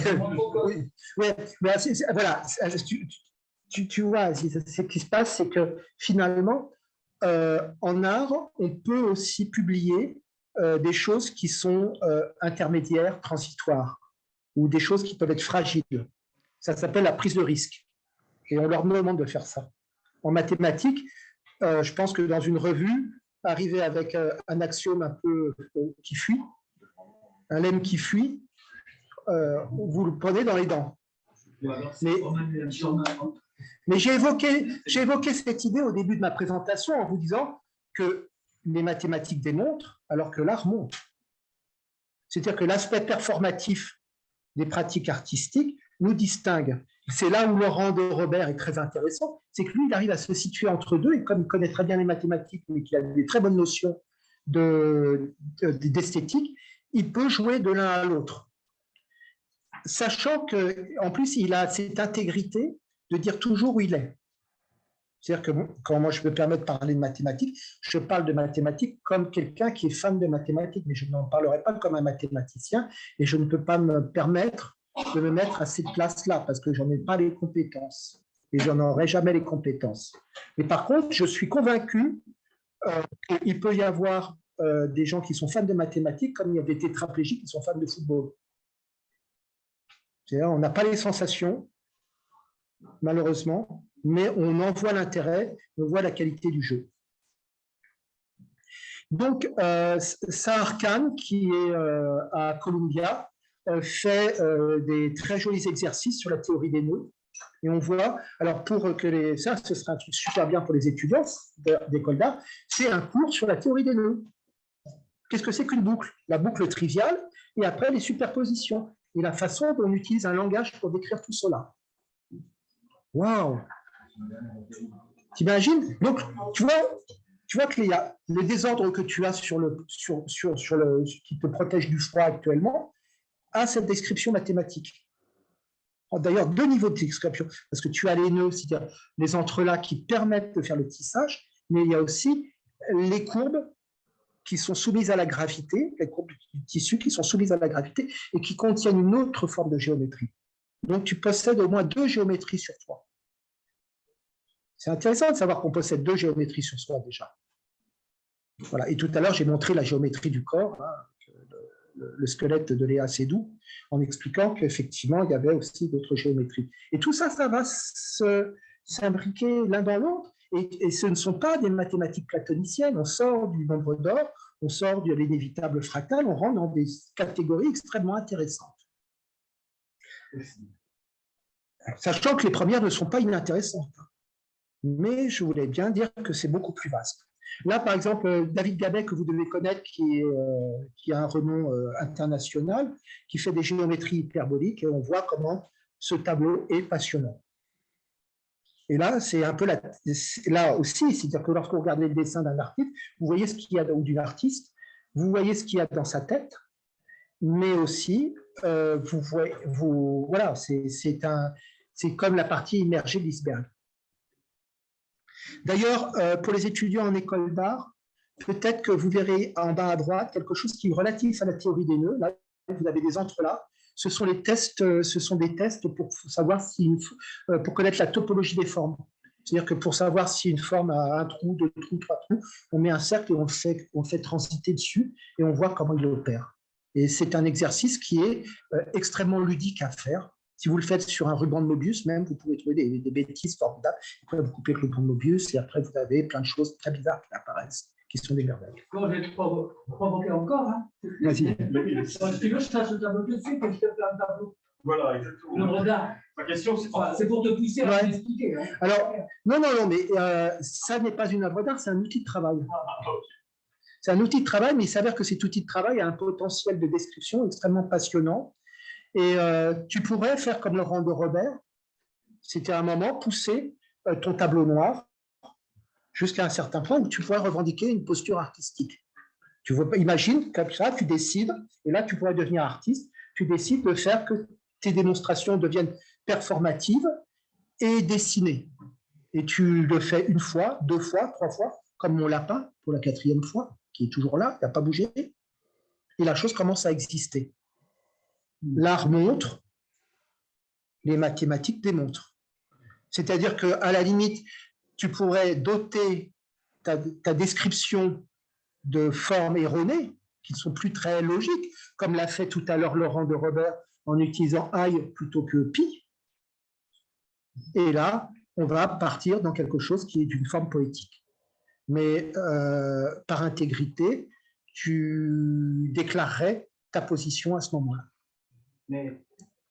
Speaker 1: Ouais. Mais voilà, tu, tu, tu vois, ce qui se passe, c'est que finalement, euh, en art, on peut aussi publier des choses qui sont euh, intermédiaires, transitoires, ou des choses qui peuvent être fragiles. Ça s'appelle la prise de risque. Et on leur demande de faire ça. En mathématiques, je pense que dans une revue, arriver avec un axiome un peu qui fuit, un lemme qui fuit, vous le prenez dans les dents. Mais, j'ai évoqué cette idée au début de ma présentation en vous disant que les mathématiques démontrent alors que l'art montre. C'est-à-dire que l'aspect performatif des pratiques artistiques nous distingue. C'est là où Laurent de Robert est très intéressant, c'est que lui, il arrive à se situer entre deux, et comme il connaît très bien les mathématiques, mais qu'il a des très bonnes notions d'esthétique, il peut jouer de l'un à l'autre. Sachant qu'en plus, il a cette intégrité de dire toujours où il est. C'est-à-dire que quand moi je me permets de parler de mathématiques, je parle de mathématiques comme quelqu'un qui est fan de mathématiques, mais je n'en parlerai pas comme un mathématicien et je ne peux pas me permettre de me mettre à cette place-là parce que j'en ai pas les compétences et j'en aurai jamais les compétences. Mais par contre, je suis convaincu euh, qu'il peut y avoir euh, des gens qui sont fans de mathématiques comme il y a des tétraplégiques qui sont fans de football. On n'a pas les sensations, malheureusement, mais on en voit l'intérêt, on voit la qualité du jeu. Donc, euh, Sahar Khan, qui est euh, à Columbia, euh, fait euh, des très jolis exercices sur la théorie des nœuds. Et on voit, alors pour que les, ça, ce sera un truc super bien pour les étudiants d'école d'art, c'est un cours sur la théorie des nœuds. Qu'est-ce que c'est qu'une boucle? La boucle triviale, et après les superpositions, et la façon dont on utilise un langage pour décrire tout cela. Waouh T'imagines? Donc, tu vois, tu vois que le désordre que tu as sur le, sur, sur, sur le, qui te protège du froid actuellement a cette description mathématique. Oh, d'ailleurs, deux niveaux de description, parce que tu as les nœuds, c'est-à-dire les entrelacs qui permettent de faire le tissage, mais il y a aussi les courbes qui sont soumises à la gravité, les courbes du tissu qui sont soumises à la gravité et qui contiennent une autre forme de géométrie. Donc, tu possèdes au moins deux géométries sur toi. C'est intéressant de savoir qu'on possède deux géométries sur soi déjà. Voilà. Et tout à l'heure, j'ai montré la géométrie du corps, hein, le, squelette de Léa Seydoux, en expliquant qu'effectivement, il y avait aussi d'autres géométries. Et tout ça, ça va s'imbriquer l'un dans l'autre. Et, et, ce ne sont pas des mathématiques platoniciennes. On sort du nombre d'or, on sort de l'inévitable fractal, on rentre dans des catégories extrêmement intéressantes. Sachant que les premières ne sont pas inintéressantes mais je voulais bien dire que c'est beaucoup plus vaste. Là, par exemple, David Gabet, que vous devez connaître, qui, euh, a un renom euh, international, qui fait des géométries hyperboliques, et on voit comment ce tableau est passionnant. Et là, c'est un peu là aussi, c'est-à-dire que lorsque vous regardez le dessin d'un artiste, vous voyez ce qu'il y a ou d'une vous voyez ce qu'il y a dans sa tête, mais aussi, euh, vous voyez, voilà, c'est comme la partie immergée de l'iceberg. D'ailleurs, euh, pour les étudiants en école d'art, peut-être que vous verrez en bas à droite quelque chose qui est relatif à la théorie des nœuds. Là, vous avez des entrelacs. Euh, ce sont des tests pour savoir si, euh, pour connaître la topologie des formes. C'est-à-dire que pour savoir si une forme a un trou, deux trous, trois trous, on met un cercle et on on fait transiter dessus et on voit comment il opère. Et c'est un exercice qui est extrêmement ludique à faire. Si vous le faites sur un ruban de Mobius, même, vous pouvez trouver des, des bêtises formidables. Après, vous coupez le ruban de Mobius et après, vous avez plein de choses très bizarres qui apparaissent, qui sont des merveilles.
Speaker 2: Quand je vais te provo- provoquer encore, hein.
Speaker 1: Vas-y.
Speaker 2: Si tu veux, je tâche le tableau tout de suite et je te fais un tableau.
Speaker 6: Voilà,
Speaker 2: Le
Speaker 6: exactement.
Speaker 2: regard.
Speaker 6: Ma question, c'est
Speaker 2: Enfin, pour te pousser à
Speaker 1: Ouais.
Speaker 2: m'expliquer. Hein.
Speaker 1: Alors, non, non, non, mais euh, ça n'est pas une œuvre d'art, c'est un outil de travail.
Speaker 6: Ah, ok.
Speaker 1: C'est un outil de travail, mais il s'avère que cet outil de travail a un potentiel de description extrêmement passionnant. Et euh, tu pourrais faire comme Laurent de Robert, c'était un moment pousser euh, ton tableau noir jusqu'à un certain point où tu pourrais revendiquer une posture artistique. Tu vois, imagine comme ça, tu décides, et là tu pourrais devenir artiste, tu décides de faire que tes démonstrations deviennent performatives et dessinées. Et tu le fais une fois, deux fois, trois fois, comme mon lapin pour la quatrième fois, qui est toujours là, il n'a pas bougé. Et la chose commence à exister. L'art montre, les mathématiques démontrent. C'est-à-dire qu'à la limite, tu pourrais doter ta, description de formes erronées, qui ne sont plus très logiques, comme l'a fait tout à l'heure Laurent de Robert en utilisant i plutôt que pi. Et là, on va partir dans quelque chose qui est d'une forme poétique. Mais euh, par intégrité, tu déclarerais ta position à ce moment-là.
Speaker 2: Mais,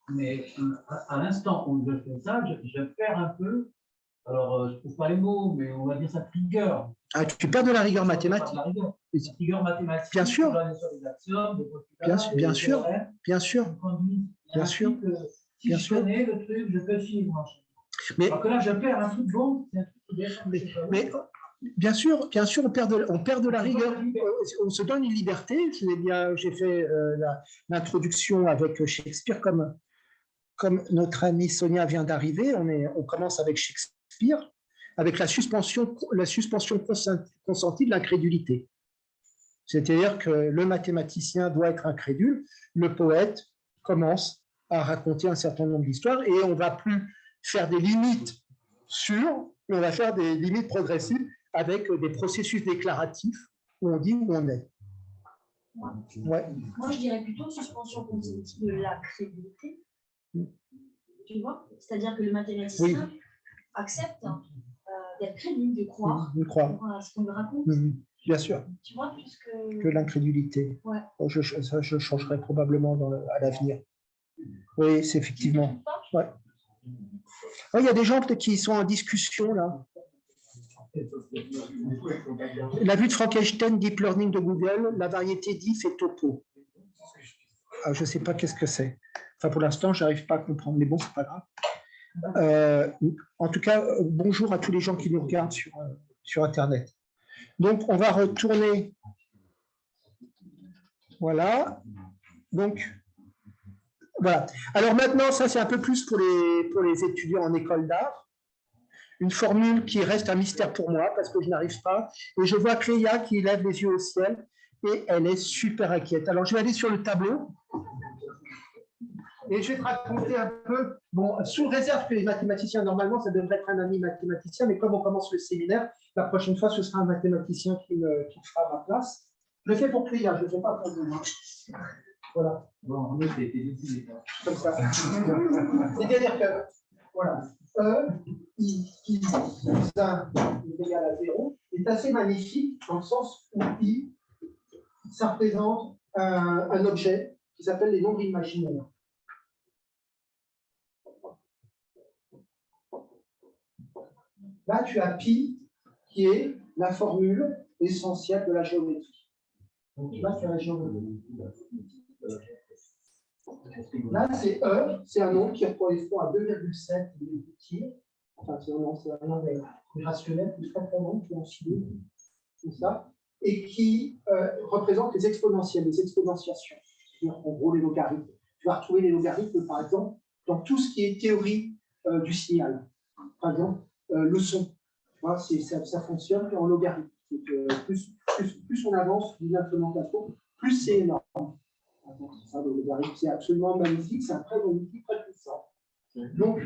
Speaker 2: mais euh, à, à l'instant où je fais ça, je, je perds un peu. Alors, euh, je ne trouve pas les mots, mais on va dire ça rigueur.
Speaker 1: Ah, tu perds de la rigueur mathématique,
Speaker 2: La rigueur, La rigueur mathématique.
Speaker 1: Bien sûr. Bien bien sûr. bien sûr. Bien
Speaker 2: ainsi
Speaker 1: sûr.
Speaker 2: Si
Speaker 1: Bien
Speaker 2: je
Speaker 1: sûr.
Speaker 2: connais le truc, je peux suivre.
Speaker 1: Mais-
Speaker 2: Alors que là, je perds un truc bon. c'est un truc qui descend,
Speaker 1: Mais,
Speaker 2: je sais pas où.
Speaker 1: mais, bien sûr, bien sûr, on perd de, on perd de la rigueur. On se donne une liberté. J'ai fait euh, l'introduction avec Shakespeare, comme, comme notre amie Sonia vient d'arriver. On, est- on commence avec Shakespeare, avec la suspension, la suspension consent- consentie de l'incrédulité. C'est-à-dire que le mathématicien doit être incrédule, le poète commence à raconter un certain nombre d'histoires et on va plus faire des limites sûres, mais on va faire des limites progressives avec des processus déclaratifs où on dit où on est. Ouais.
Speaker 9: Moi, je dirais plutôt suspension consentie de la crédibilité. Tu vois? C'est-à-dire que le mathématicien accepte hein, euh, d'être crédible, de croire
Speaker 1: Je crois.
Speaker 9: à ce qu'on lui raconte.
Speaker 1: Bien sûr,
Speaker 9: Tu vois, puisque.
Speaker 1: que l'incrédulité.
Speaker 9: Ouais.
Speaker 1: Oh, Je, ça, je changerai probablement dans le- à l'avenir. Oui, c'est effectivement. Ouais. Il y a des gens peut-être qui sont en discussion là. La vue de Frankenstein, Deep Learning de Google, la variété diff et topo. Ah, je ne sais pas qu'est-ce que c'est. Enfin, pour l'instant, je n'arrive pas à comprendre, mais bon, c'est pas grave. Euh, en tout cas, bonjour à tous les gens qui nous regardent sur, euh, sur Internet. Donc, on va retourner. Voilà. Donc, voilà. Alors maintenant, ça, c'est un peu plus pour les, pour les étudiants en école d'art. Une formule qui reste un mystère pour moi parce que je n'arrive pas. Et je vois Cléa qui lève les yeux au ciel et elle est super inquiète. Alors, je vais aller sur le tableau. Et je vais te raconter un peu, bon, sous réserve que les mathématiciens, normalement, ça devrait être un ami mathématicien, mais comme on commence le séminaire, la prochaine fois, ce sera un mathématicien qui me, qui fera ma place. Je le fais pour Cléa, je ne fais pas pour vous. hein. Voilà,
Speaker 2: Bon, t'es décidé. toi.
Speaker 1: comme ça. C'est-à-dire que, voilà, E, I, I, 1 est égal à 0, est assez magnifique dans le sens où I, ça représente un, objet qui s'appelle les nombres imaginaires. Là, tu as pi, qui est la formule essentielle de la géométrie. Là, c'est E, c'est un nombre qui correspond à 2,7 tir. Enfin, c'est nombre rationnel, plus est en chimie, tout ça, et qui euh, représente les exponentielles, les exponentiations. En gros, les logarithmes. Tu vas retrouver les logarithmes, par exemple, dans tout ce qui est théorie euh, du signal. Par exemple, euh, le son. Tu vois, ça, ça fonctionne en logarithme. Donc, plus, plus, plus on avance d'une implémentation, plus c'est énorme. C'est ça, le logarithme, c'est absolument magnifique, c'est un très bon outil, très puissant. Donc,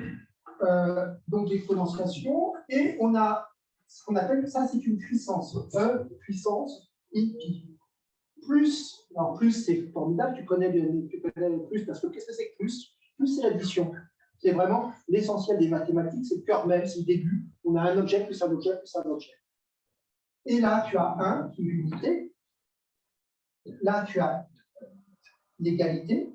Speaker 1: euh, donc l'exponentiation, et on a ce qu'on appelle, ça c'est une puissance, E puissance I pi. Plus, alors plus c'est formidable, tu connais, le, tu connais le plus, parce que qu'est-ce que c'est que plus? Plus c'est l'addition. C'est vraiment l'essentiel des mathématiques, c'est le cœur même, c'est le début. On a un objet, plus un objet, plus un objet. Et là, tu as un qui est l'unité. Là, tu as l'égalité.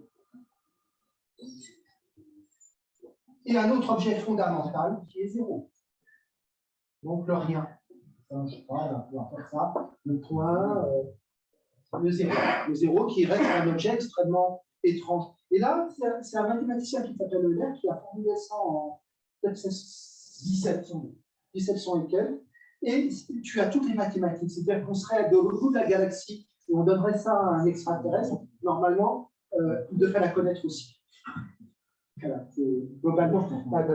Speaker 1: Et un autre objet fondamental qui est zéro. Donc le rien. Je pas, on va faire ça. Le point, euh, le zéro. Le zéro qui reste un objet extrêmement étrange. Et là, c'est un mathématicien qui s'appelle Euler qui a formulé ça en 1700, 1700 et quelques. Et tu as toutes les mathématiques, c'est-à-dire qu'on serait de l'autre bout de la galaxie et on donnerait ça à un extraterrestre, normalement, euh, il devrait la connaître aussi. Voilà, globalement,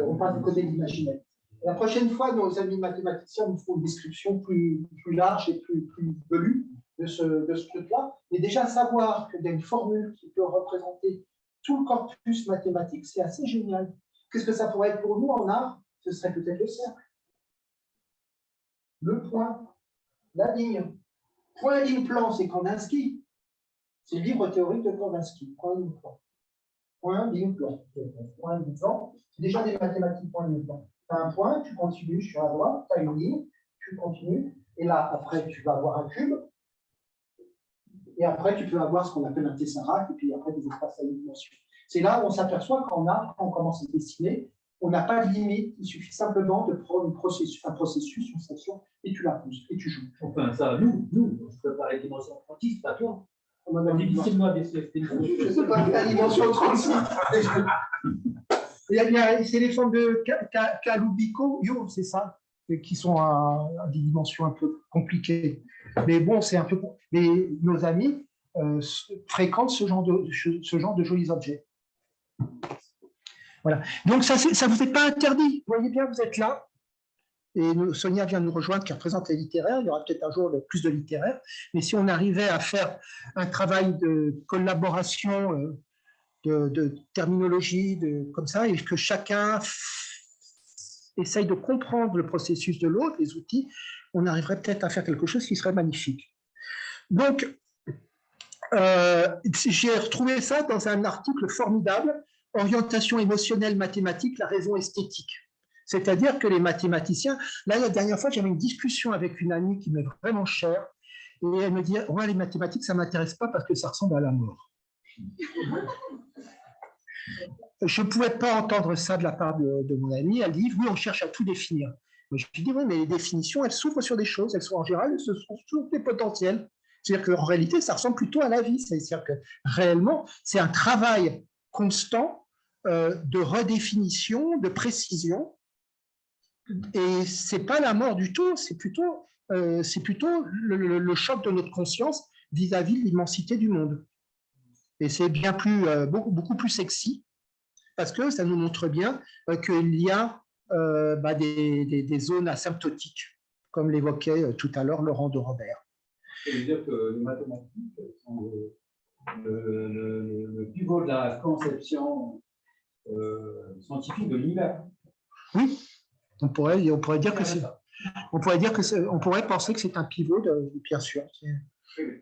Speaker 1: on passe du côté de l'imaginaire. La prochaine fois, nos amis mathématiciens nous font une description plus, large et plus, plus velue de ce, de ce truc-là. Mais déjà, savoir qu'il y a une formule qui peut représenter tout le corpus mathématique, c'est assez génial. Qu'est-ce que ça pourrait être pour nous en art? Ce serait peut-être le cercle. Le point, la ligne. Point, ligne, plan, c'est Kandinsky. C'est le livre théorique de Kandinsky. Point, ligne, plan. Point, ligne, plan. Point, ligne, plan. C'est déjà des mathématiques, point, ligne, plan. Tu as un point, tu continues sur la droite, tu as une ligne, tu continues, et là, après, tu vas avoir un cube, et après, tu peux avoir ce qu'on appelle un tesseract, et puis après, des espaces à une dimension. C'est là où on s'aperçoit qu'en art, quand on commence à dessiner, on n'a pas de limite, il suffit simplement de prendre un processus, une section, et tu la pousses, et tu joues.
Speaker 2: Enfin, ça, nous, nous, se prépare les dimensions 36, pas toi. On a difficilement des
Speaker 1: Je ne sais pas la dimension 36. C'est les formes de Kalubico, c'est ça, qui sont à, des dimensions un peu compliquées. Mais bon, c'est un peu. Mais nos amis euh, fréquentent ce genre, de, ce genre de jolis objets. Voilà. Donc, ça ne vous est pas interdit. Vous voyez bien, vous êtes là. Et Sonia vient nous rejoindre qui représente les littéraires. Il y aura peut-être un jour plus de littéraires. Mais si on arrivait à faire un travail de collaboration, euh, de, terminologie, de, comme ça, et que chacun essaye de comprendre le processus de l'autre, les outils, on arriverait peut-être à faire quelque chose qui serait magnifique. Donc, euh, j'ai retrouvé ça dans un article formidable, Orientation émotionnelle mathématique, la raison esthétique. C'est-à-dire que les mathématiciens, là, la dernière fois, j'avais une discussion avec une amie qui m'est vraiment chère, et elle me dit, ouais, les mathématiques, ça ne m'intéresse pas parce que ça ressemble à la mort. Je ne pouvais pas entendre ça de la part de, mon ami. Elle dit, oui, on cherche à tout définir. Mais je dis, oui, mais les définitions, elles s'ouvrent sur des choses, elles sont en général, elles sont sur des potentiels. C'est-à-dire qu'en réalité, ça ressemble plutôt à la vie. C'est-à-dire que réellement, c'est un travail constant euh, de redéfinition, de précision. Et ce n'est pas la mort du tout, c'est plutôt, euh, plutôt le, choc de notre conscience vis-à-vis de l'immensité du monde. Et c'est bien plus, euh, beaucoup, beaucoup plus sexy parce que ça nous montre bien euh, qu'il y a euh, bah, des, zones asymptotiques, comme l'évoquait tout à l'heure Laurent de Robert.
Speaker 2: Ça veut dire que les mathématiques sont le, pivot de la conception scientifique de l'univers.
Speaker 1: Oui, on pourrait, on pourrait dire que c'est. On pourrait dire que on pourrait penser que c'est un pivot, de, bien sûr.
Speaker 6: Elle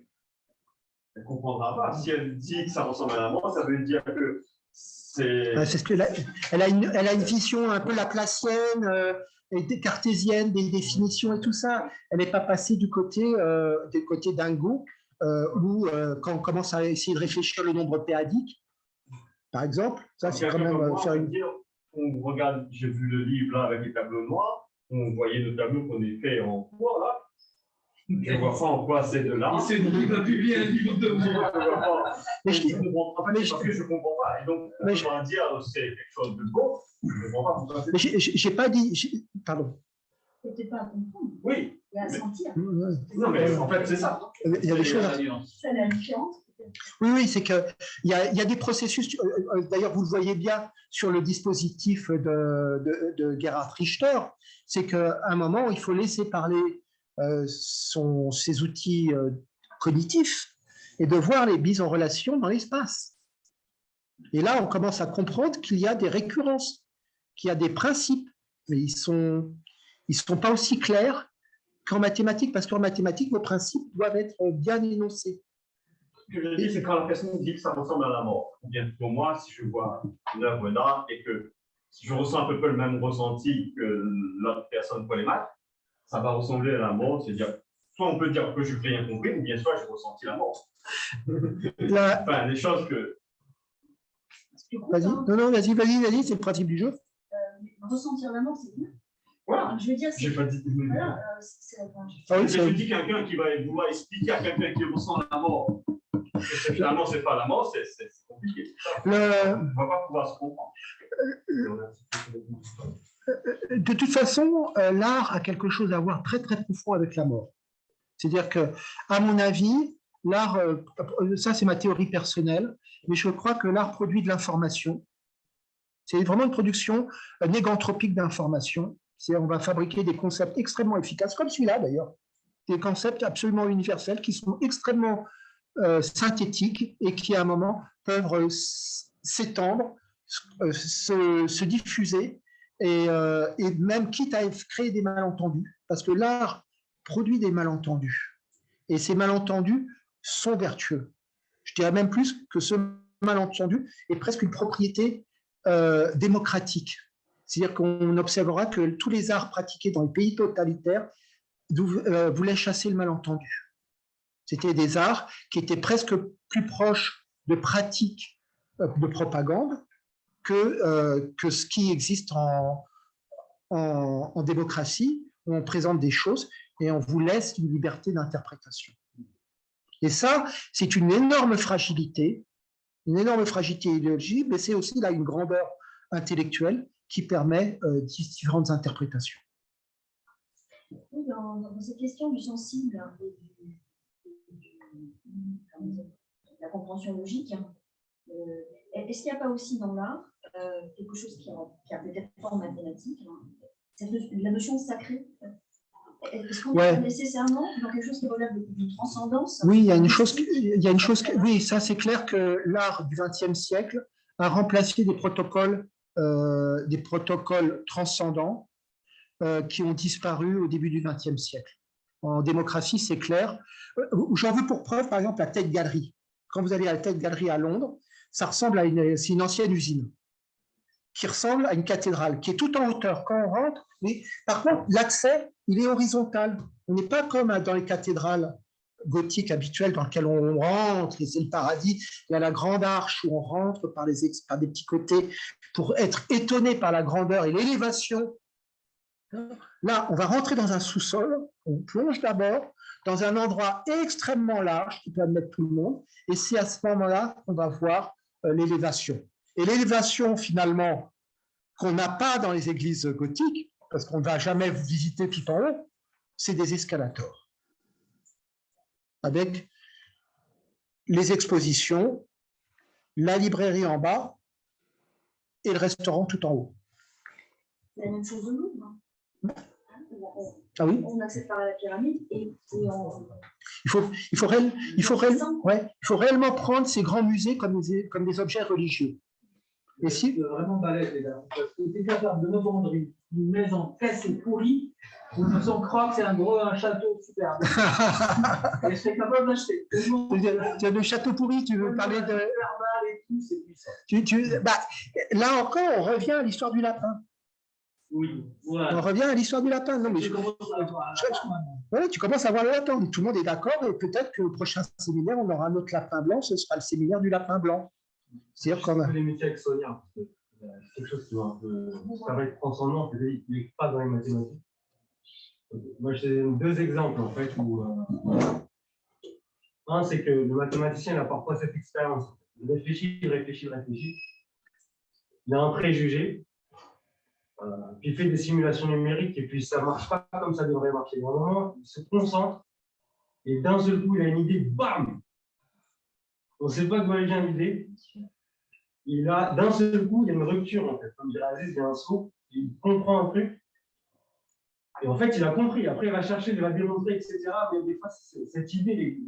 Speaker 6: ne comprendra pas. Si elle dit que ça ressemble à la mort, ça veut dire que
Speaker 1: c'est ce que elle, a une, elle a une vision un peu laplacienne, euh, et cartésienne, des définitions et tout ça. Elle n'est pas passée du côté, euh, du côté dingo, euh, où euh, quand on commence à essayer de réfléchir le nombre péadique, par exemple, ça c'est quand même faire une.
Speaker 6: On regarde, j'ai vu le livre là avec les tableaux noirs, on voyait nos tableaux qu'on est fait en bois là, je ne vois pas en quoi c'est de l'art.
Speaker 2: Il s'est dit va publier un livre de
Speaker 6: moi. Mais je comprends pas. Parce que je ne comprends pas. Et donc, on va dire c'est quelque chose de beau. Je ne comprends
Speaker 1: pas. Mais j'ai pas dit. Pardon.
Speaker 9: C'était pas à comprendre.
Speaker 6: Oui.
Speaker 9: Et à sentir.
Speaker 6: Non, mais en fait, c'est ça.
Speaker 1: Il y a des choses.
Speaker 9: C'est la différence.
Speaker 1: Oui, oui, c'est qu'il y, a, y a des processus, euh, euh, d'ailleurs vous le voyez bien sur le dispositif de, de, de Gerhard Richter, c'est qu'à un moment, il faut laisser parler euh, sont ces outils euh, cognitifs et de voir les bises en relation dans l'espace. Et là, on commence à comprendre qu'il y a des récurrences, qu'il y a des principes, mais ils ne sont, ils sont pas aussi clairs qu'en mathématiques, parce qu'en mathématiques, nos principes doivent être bien énoncés.
Speaker 6: Ce que je dis, c'est quand la personne dit que ça ressemble à la mort. Ou bien pour moi, si je vois une œuvre d'art et que je ressens un peu le même ressenti que l'autre personne pour les maths, ça va ressembler à la mort, c'est-à-dire, soit on peut dire que je n'ai rien compris, ou bien soit j'ai ressenti la mort. enfin, des choses que.
Speaker 1: Vas-y, non, non, vas-y, vas-y, vas-y, c'est le principe du jeu.
Speaker 9: Euh, ressentir la mort, c'est bien.
Speaker 6: Voilà.
Speaker 9: Je veux dire,
Speaker 6: J'ai pas dit.
Speaker 9: Voilà, euh, c'est la
Speaker 1: Ah oui,
Speaker 6: je
Speaker 1: c'est-
Speaker 6: dis quelqu'un qui va vouloir expliquer à quelqu'un qui ressent la mort. Finalement, c'est pas la mort, c'est compliqué.
Speaker 1: Le-
Speaker 6: On va pas pouvoir se comprendre.
Speaker 1: de toute façon, euh, l'art a quelque chose à voir très très profond avec la mort. C'est-à-dire que, à mon avis, l'art, euh, euh, ça c'est ma théorie personnelle, mais je crois que l'art produit de l'information. C'est vraiment une production euh, négantropique d'information. On va fabriquer des concepts extrêmement efficaces, comme celui-là d'ailleurs, des concepts absolument universels qui sont extrêmement euh, synthétiques et qui à un moment peuvent euh, s'étendre, euh, se, se diffuser et, euh, et même quitte à créer des malentendus, parce que l'art produit des malentendus. Et ces malentendus sont vertueux. Je dirais même plus que ce malentendu est presque une propriété euh, démocratique. C'est-à-dire qu'on observera que tous les arts pratiqués dans les pays totalitaires euh, voulaient chasser le malentendu. C'était des arts qui étaient presque plus proches de pratiques euh, de propagande que, euh, que ce qui existe en, en, démocratie, où on présente des choses et on vous laisse une liberté d'interprétation. Et ça, c'est une énorme fragilité, une énorme fragilité idéologique, mais c'est aussi là une grandeur intellectuelle qui permet euh, différentes interprétations.
Speaker 9: Dans, dans cette question du sensible hein, et du- et du- comment dire, de la compréhension logique, hein, euh, est-ce qu'il n'y a pas aussi dans l'art euh, quelque chose qui a, qui a peut-être pas en mathématiques, hein, la notion de sacré Est-ce qu'on
Speaker 1: Ouais.
Speaker 9: est nécessairement dans quelque chose qui relève de- transcendance
Speaker 1: Oui, il y a une chose, il y a une chose, oui, ça c'est clair que l'art du XXe siècle a remplacé des protocoles, euh, des protocoles transcendants euh, qui ont disparu au début du XXe siècle. En démocratie, c'est clair. Euh, J'en veux pour preuve, par exemple, la Tate Gallery. Quand vous allez à la Tate Gallery à Londres, ça ressemble à une, ancienne usine qui ressemble à une cathédrale, qui est tout en hauteur quand on rentre. Mais par contre, l'accès, il est horizontal. On n'est pas comme dans les cathédrales gothiques habituelles dans lesquelles on rentre, et c'est le paradis. Il y a la grande arche où on rentre par des petits côtés pour être étonné par la grandeur et l'élévation. Là, on va rentrer dans un sous-sol, on plonge d'abord dans un endroit extrêmement large qui peut admettre tout le monde, et c'est à ce moment-là qu'on va voir euh, l'élévation. Et l'élévation, finalement, qu'on n'a pas dans les églises gothiques, parce qu'on ne va jamais visiter tout en haut, c'est des escalators. Avec les expositions, la librairie en bas et le restaurant tout en haut.
Speaker 9: C'est la même chose au Louvre. On-
Speaker 1: Ah oui
Speaker 9: On accède par la pyramide et, et on,
Speaker 1: Il faut, il faut, réel- il faut, réel- ouais, il faut réellement prendre ces grands musées comme des, comme des objets religieux. Et si,
Speaker 2: C'est vraiment balèze, les gars. Parce que capable de me vendre une maison cassée, pourrie, où nous on croit que c'est un gros un château superbe. Et je serais capable d'acheter.
Speaker 1: Tu as le château pourri, tu veux parler de...
Speaker 2: Et tout, c'est puissant.
Speaker 1: Tu, tu- bah, là encore, on revient à l'histoire du lapin.
Speaker 2: Oui,
Speaker 1: On revient à l'histoire du lapin. Non, mais
Speaker 2: Je
Speaker 1: je-
Speaker 2: commence à voir
Speaker 1: je- voilà, tu commences à voir le lapin. Tout le monde est d'accord et peut-être que au prochain séminaire, on aura un autre lapin blanc. Ce sera le séminaire du lapin blanc. C'est-à-dire qu'on a...
Speaker 3: les métiers avec Sonia, parce que, euh, c'est quelque chose qui va un peu. Ça va être transcendant, qu'il n'est pas dans les mathématiques. Moi, j'ai deux exemples, en fait, où. euh, un, c'est que le mathématicien il a parfois cette expérience. Il réfléchit, il réfléchit, il réfléchit. Il a un préjugé. Euh, puis il fait des simulations numériques et puis ça ne marche pas comme ça devrait marcher. Moment, il se concentre et d'un seul coup, il a une idée, bam On ne sait pas d'où elle vient l'idée. Il a, d'un seul coup, il y a une rupture, en fait. Comme dirait Aziz, il y a un saut, il comprend un truc. Et en fait, il a compris. Après, il va chercher, il va démontrer, etc. Mais des fois, cette idée,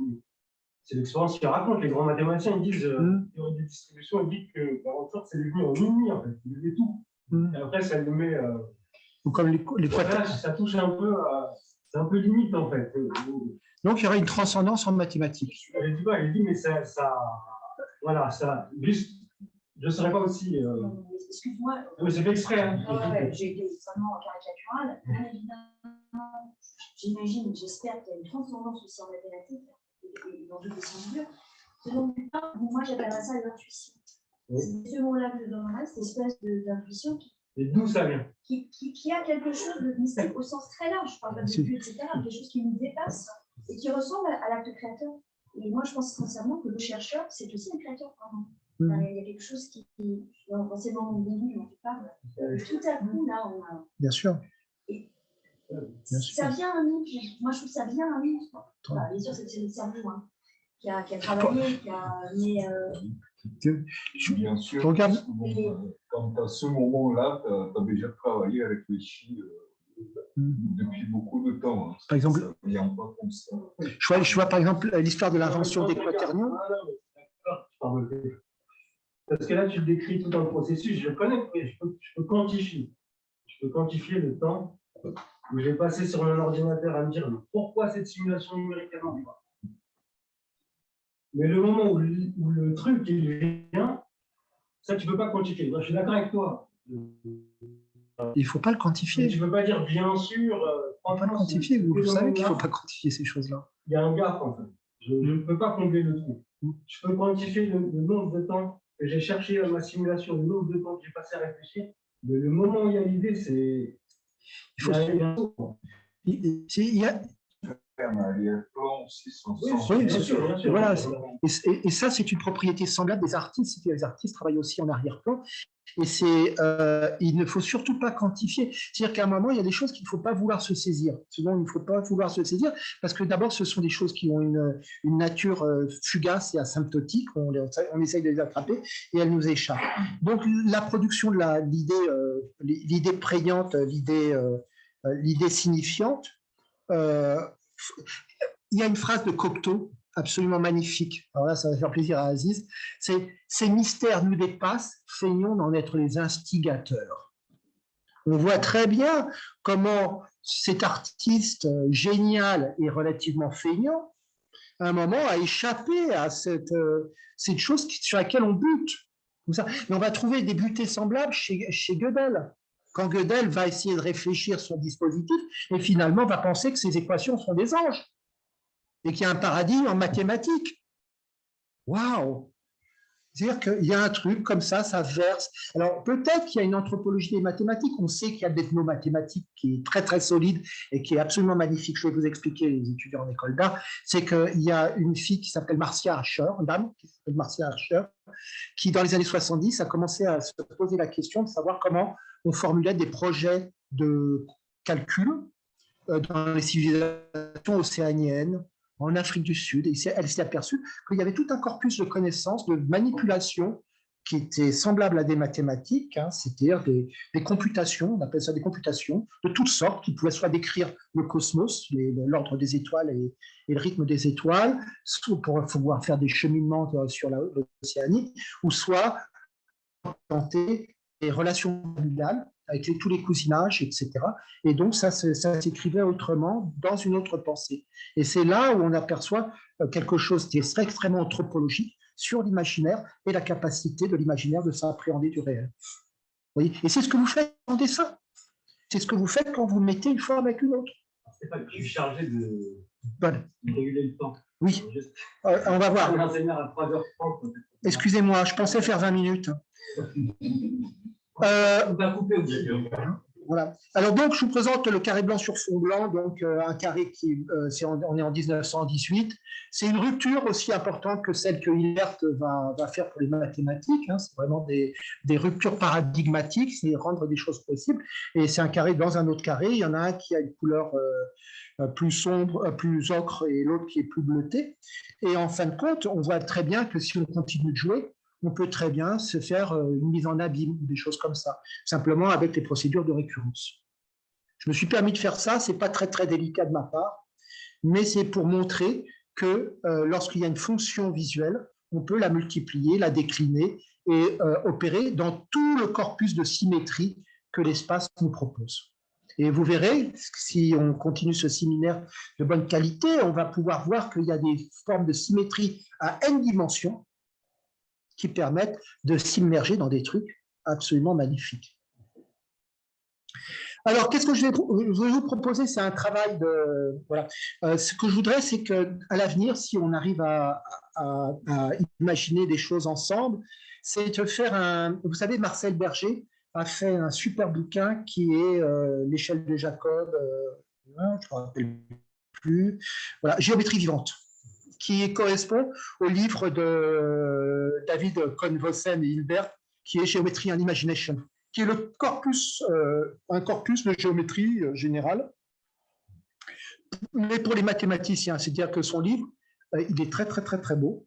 Speaker 3: c'est l'expérience qu'il raconte. Les grands mathématiciens, ils disent, euh,
Speaker 1: Mm.
Speaker 3: théorie des distributions, ils disent que la rupture, c'est devenu en une nuit, en fait. Il fait tout.
Speaker 1: Mm.
Speaker 3: Et après, ça lui met. euh,
Speaker 1: Ou comme les, les
Speaker 3: voilà, ça touche un peu à. C'est un peu limite, en fait.
Speaker 1: Donc, il y aura une transcendance en mathématiques.
Speaker 3: Elle dit elle dit, mais ça, ça voilà, ça, juste je ne serais pas aussi. Euh...
Speaker 9: Excuse-moi.
Speaker 3: Oui, c'est fait exprès. Hein.
Speaker 9: Ouais, J'ai été extrêmement caricatural. Bien évidemment, j'imagine, j'espère qu'il y a une transcendance aussi en mathématiques et dans toutes les sciences dures. Selon moi, j'appellerais ça l'intuition. C'est ce mot-là que je donnerais, cette espèce d'intuition qui
Speaker 3: et d'où ça vient
Speaker 9: qui, qui, qui, a quelque chose de mystique au sens très large, je parle pas de Dieu, etc., quelque chose qui nous dépasse et qui ressemble à, à l'acte créateur. Et moi, je pense sincèrement que le chercheur, c'est aussi un créateur. Pardon. Mmh. Il y a quelque chose qui, dans moments de début dont tu parles, tout à coup, là, on a.
Speaker 1: Bien sûr.
Speaker 9: Et Bien sûr. Ça vient à nous. Moi, je trouve que ça vient à nous. Voilà, bien sûr, c'est le cerveau hein, qui, a, qui, a, travaillé, qui a. Mais, euh,
Speaker 10: Bien sûr, regarde. quand à ce moment-là, tu as, déjà travaillé avec les chi euh, depuis beaucoup de temps. Hein.
Speaker 1: Par exemple,
Speaker 10: ça vient pas comme ça.
Speaker 1: Je, vois, je vois par exemple l'histoire de l'invention des quaternions.
Speaker 3: Parce que là, tu décris tout un processus, je connais, je peux, je peux quantifier. Je peux quantifier le temps où j'ai passé sur mon ordinateur à me dire pourquoi cette simulation numérique est Mais le moment où le, où le, truc il vient, ça, tu ne peux pas quantifier. Moi, je suis d'accord avec toi.
Speaker 1: Il ne faut pas le quantifier.
Speaker 3: tu ne peux pas dire bien sûr.
Speaker 1: Euh, il ne faut pas le quantifier. Vous, vous savez qu'il ne faut pas quantifier ces choses-là.
Speaker 3: Il y a un gap, en fait. Je ne peux pas combler le trou. Je peux quantifier le, le nombre de temps que j'ai cherché ma simulation, le nombre de temps que j'ai passé à réfléchir. Mais le moment où il y a l'idée, c'est. Il faut.
Speaker 1: Il y a,
Speaker 10: oui,
Speaker 1: bien sûr. Voilà. Et, et, ça, c'est une propriété semblable des artistes. Les artistes travaillent aussi en arrière-plan. Et c'est, euh, il ne faut surtout pas quantifier. C'est-à-dire qu'à un moment, il y a des choses qu'il ne faut pas vouloir se saisir. Souvent, il ne faut pas vouloir se saisir parce que d'abord, ce sont des choses qui ont une, une nature euh, fugace et asymptotique. On, on, essaye de les attraper et elles nous échappent. Donc, la production de l'idée, euh, l'idée prégnante, l'idée, euh, l'idée signifiante, euh, il y a une phrase de Cocteau absolument magnifique. Alors là, ça va faire plaisir à Aziz. C'est « Ces mystères nous dépassent, feignons d'en être les instigateurs ». On voit très bien comment cet artiste génial et relativement feignant, à un moment, a échappé à cette, cette chose sur laquelle on bute. On va trouver des butées semblables chez, chez quand Gödel va essayer de réfléchir son dispositif et finalement va penser que ces équations sont des anges et qu'il y a un paradis en mathématiques. Waouh C'est-à-dire qu'il y a un truc comme ça, ça verse. Alors peut-être qu'il y a une anthropologie des mathématiques, on sait qu'il y a l'ethnomathématique qui est très très solide et qui est absolument magnifique. Je vais vous expliquer, les étudiants en école d'art, c'est qu'il y a une fille qui s'appelle Marcia Archer, une dame qui s'appelle Marcia Archer, qui dans les années 70 a commencé à se poser la question de savoir comment on formulait des projets de calcul euh, dans les civilisations océaniennes, en Afrique du Sud, elle s'est aperçue qu'il y avait tout un corpus de connaissances, de manipulation qui était semblable à des mathématiques, hein, c'est-à-dire des, computations, on appelle ça des computations de toutes sortes, qui pouvaient soit décrire le cosmos, l'ordre des étoiles et, le rythme des étoiles, soit pour pouvoir faire des cheminements euh, sur l'océanie, ou soit tenter des relations avec tous les cousinages, etc. Et donc, ça, ça s'écrivait autrement, dans une autre pensée. Et c'est là où on aperçoit euh, quelque chose qui est extrêmement anthropologique sur l'imaginaire et la capacité de l'imaginaire de s'appréhender du réel. Et c'est ce que vous faites en dessin. C'est ce que vous faites quand vous mettez une forme avec une autre.
Speaker 3: C'est pas suis chargé de, réguler le temps.
Speaker 1: Oui, euh, on va voir. Excusez-moi, je pensais faire 20 minutes.
Speaker 3: Euh,
Speaker 1: voilà. Alors donc, je vous présente le carré blanc sur fond blanc, donc euh, un carré qui, euh, on est en 1918. C'est une rupture aussi importante que celle que Hilbert va, va faire pour les mathématiques. Hein. C'est vraiment des, des, ruptures paradigmatiques, c'est rendre des choses possibles. Et c'est un carré dans un autre carré. Il y en a un qui a une couleur plus sombre, plus ocre, et l'autre qui est plus bleuté. Et en fin de compte, on voit très bien que si on continue de jouer, on peut très bien se faire euh, une mise en abîme, des choses comme ça, simplement avec les procédures de récurrence. Je me suis permis de faire ça, ce n'est pas très très délicat de ma part, mais c'est pour montrer que euh, lorsqu'il y a une fonction visuelle, on peut la multiplier, la décliner et euh, opérer dans tout le corpus de symétrie que l'espace nous propose. Et vous verrez, si on continue ce séminaire de bonne qualité, on va pouvoir voir qu'il y a des formes de symétrie à n dimensions qui permettent de s'immerger dans des trucs absolument magnifiques. Alors, qu'est-ce que je vais, vous proposer C'est un travail de... Voilà. Euh, ce que je voudrais, c'est qu'à l'avenir, si on arrive à, imaginer des choses ensemble, c'est de faire un... Vous savez, Marcel Berger a fait un super bouquin qui est euh, L'échelle de Jacob, euh, je ne me rappelle plus, voilà, Géométrie vivante qui correspond au livre de David Cohn-Vossen et Hilbert, qui est Géométrie and Imagination qui est le corpus, euh, un corpus de géométrie euh, générale, mais pour les mathématiciens, c'est-à-dire que son livre, euh, il est très très très très beau,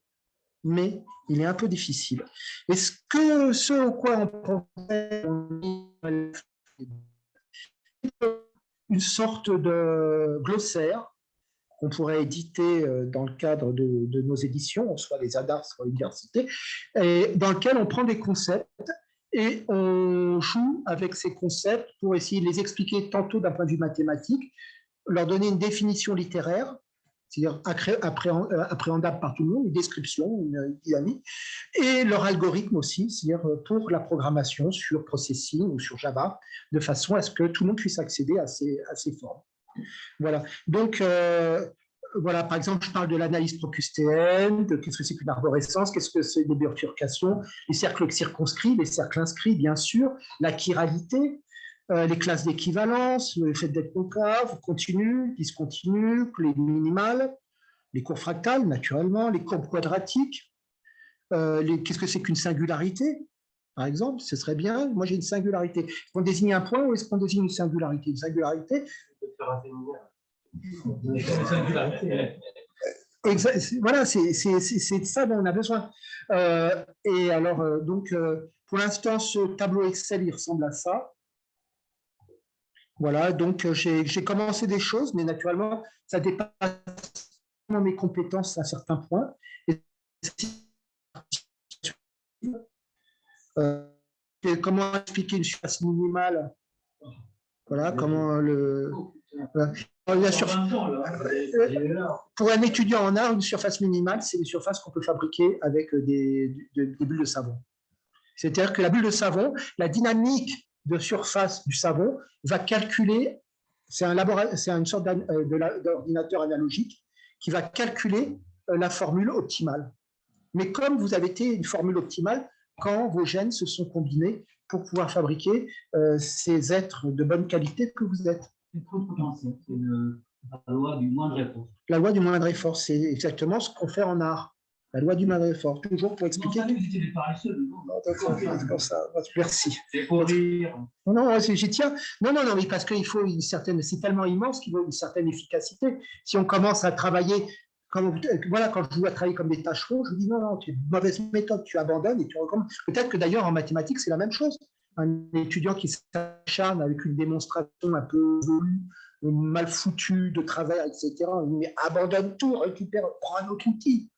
Speaker 1: mais il est un peu difficile. Et ce, que, ce au quoi on pensait, une sorte de glossaire qu'on pourrait éditer dans le cadre de, nos éditions, soit les ADAR, soit l'université, dans lequel on prend des concepts et on joue avec ces concepts pour essayer de les expliquer tantôt d'un point de vue mathématique, leur donner une définition littéraire, c'est-à-dire euh, appréhendable par tout le monde, une description, une dynamique, et leur algorithme aussi, c'est-à-dire pour la programmation sur Processing ou sur Java, de façon à ce que tout le monde puisse accéder à ces formes. Voilà. Donc, euh, voilà, par exemple, je parle de l'analyse procustéenne, de qu'est-ce que c'est qu'une arborescence, qu'est-ce que c'est des bifurcations, les cercles circonscrits, les cercles inscrits, bien sûr, la chiralité, euh, les classes d'équivalence, le fait d'être concave, continu, discontinu, les minimales, les courbes fractales, naturellement, les courbes quadratiques, euh, qu'est-ce que c'est qu'une singularité, par exemple, ce serait bien, moi j'ai une singularité. Est-ce qu'on désigne un point ou est-ce qu'on désigne une singularité? Une singularité, voilà, c'est ça dont on a besoin. Euh, et alors, euh, donc, euh, pour l'instant, ce tableau Excel, il ressemble à ça. Voilà, donc j'ai commencé des choses, mais naturellement, ça dépasse mes compétences à certains points. comment expliquer une surface minimale? Voilà, comment le... Pour un étudiant en art, une surface minimale, c'est une surface qu'on peut fabriquer avec des, bulles de savon. C'est-à-dire que la bulle de savon, la dynamique de surface du savon va calculer, c'est un une sorte euh, d'ordinateur analogique qui va calculer euh, la formule optimale. Mais comme vous avez été une formule optimale quand vos gènes se sont combinés pour pouvoir fabriquer euh, ces êtres de bonne qualité que vous êtes.
Speaker 2: C'est la loi du moindre effort.
Speaker 1: La loi du moindre effort, c'est exactement ce qu'on fait en art. La loi du moindre effort, toujours pour expliquer. Non,
Speaker 2: vous des paresseux.
Speaker 1: Non, ça. Merci.
Speaker 2: C'est pour dire.
Speaker 1: Non, non, j'y tiens. Non, non, non, mais parce qu'il faut une certaine. C'est tellement immense qu'il faut une certaine efficacité. Si on commence à travailler. Comme, voilà, quand je vous à travailler comme des tâcherons, je vous dis non, non, tu es une mauvaise méthode, tu abandonnes et tu recommences. Peut-être que d'ailleurs en mathématiques, c'est la même chose un étudiant qui s'acharne avec une démonstration un peu mal foutue de travers, etc. Mais abandonne tout, récupère, prend un autre outil.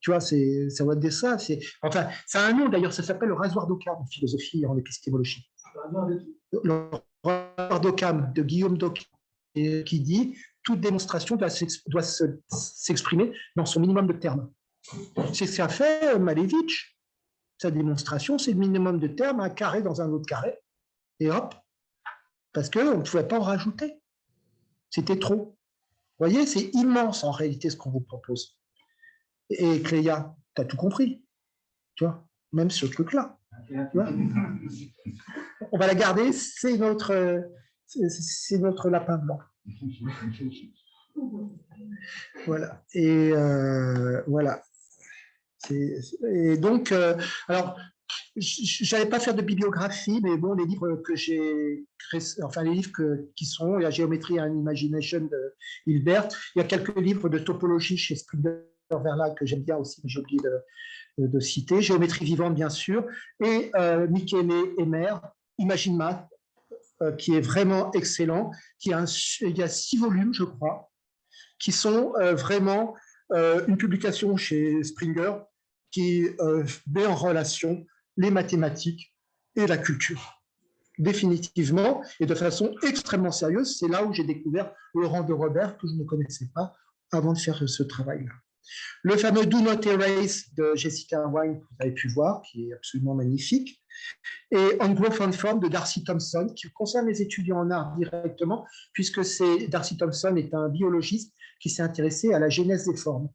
Speaker 1: Tu vois, c'est, ça va être ça. enfin, ça a un nom d'ailleurs, ça s'appelle le rasoir d'Occam en philosophie et en épistémologie. Le rasoir d'Occam, de Guillaume d'Occam, qui dit toute démonstration doit s'exprimer dans son minimum de termes. C'est ce qu'a fait Malevich sa démonstration, c'est le minimum de termes, un carré dans un autre carré, et hop, parce qu'on ne pouvait pas en rajouter. C'était trop. Vous voyez, c'est immense en réalité ce qu'on vous propose. Et Cléa, tu as tout compris. Tu vois, même ce truc-là. On va la garder, c'est notre, c'est notre lapin blanc. Voilà. Et euh, voilà. Et donc, euh, alors, je n'allais pas faire de bibliographie, mais bon, les livres que j'ai enfin les livres qui sont, il y a Géométrie and Imagination de Hilbert, il y a quelques livres de topologie chez Springer Verlag que j'aime bien aussi, mais j'ai oublié de, citer, Géométrie vivante bien sûr, et euh, Michele Emer, Imagine Math, qui est vraiment excellent, qui a six volumes, je crois, qui sont euh, vraiment une publication chez Springer qui euh, met en relation les mathématiques et la culture. Définitivement, et de façon extrêmement sérieuse, c'est là où j'ai découvert Laurent de Robert, que je ne connaissais pas avant de faire ce travail-là. Le fameux Do Not Erase de Jessica Wine, que vous avez pu voir, qui est absolument magnifique. Et On Growth and Form de Darcy Thompson, qui concerne les étudiants en art directement, puisque Darcy Thompson est un biologiste qui s'est intéressé à la genèse des formes.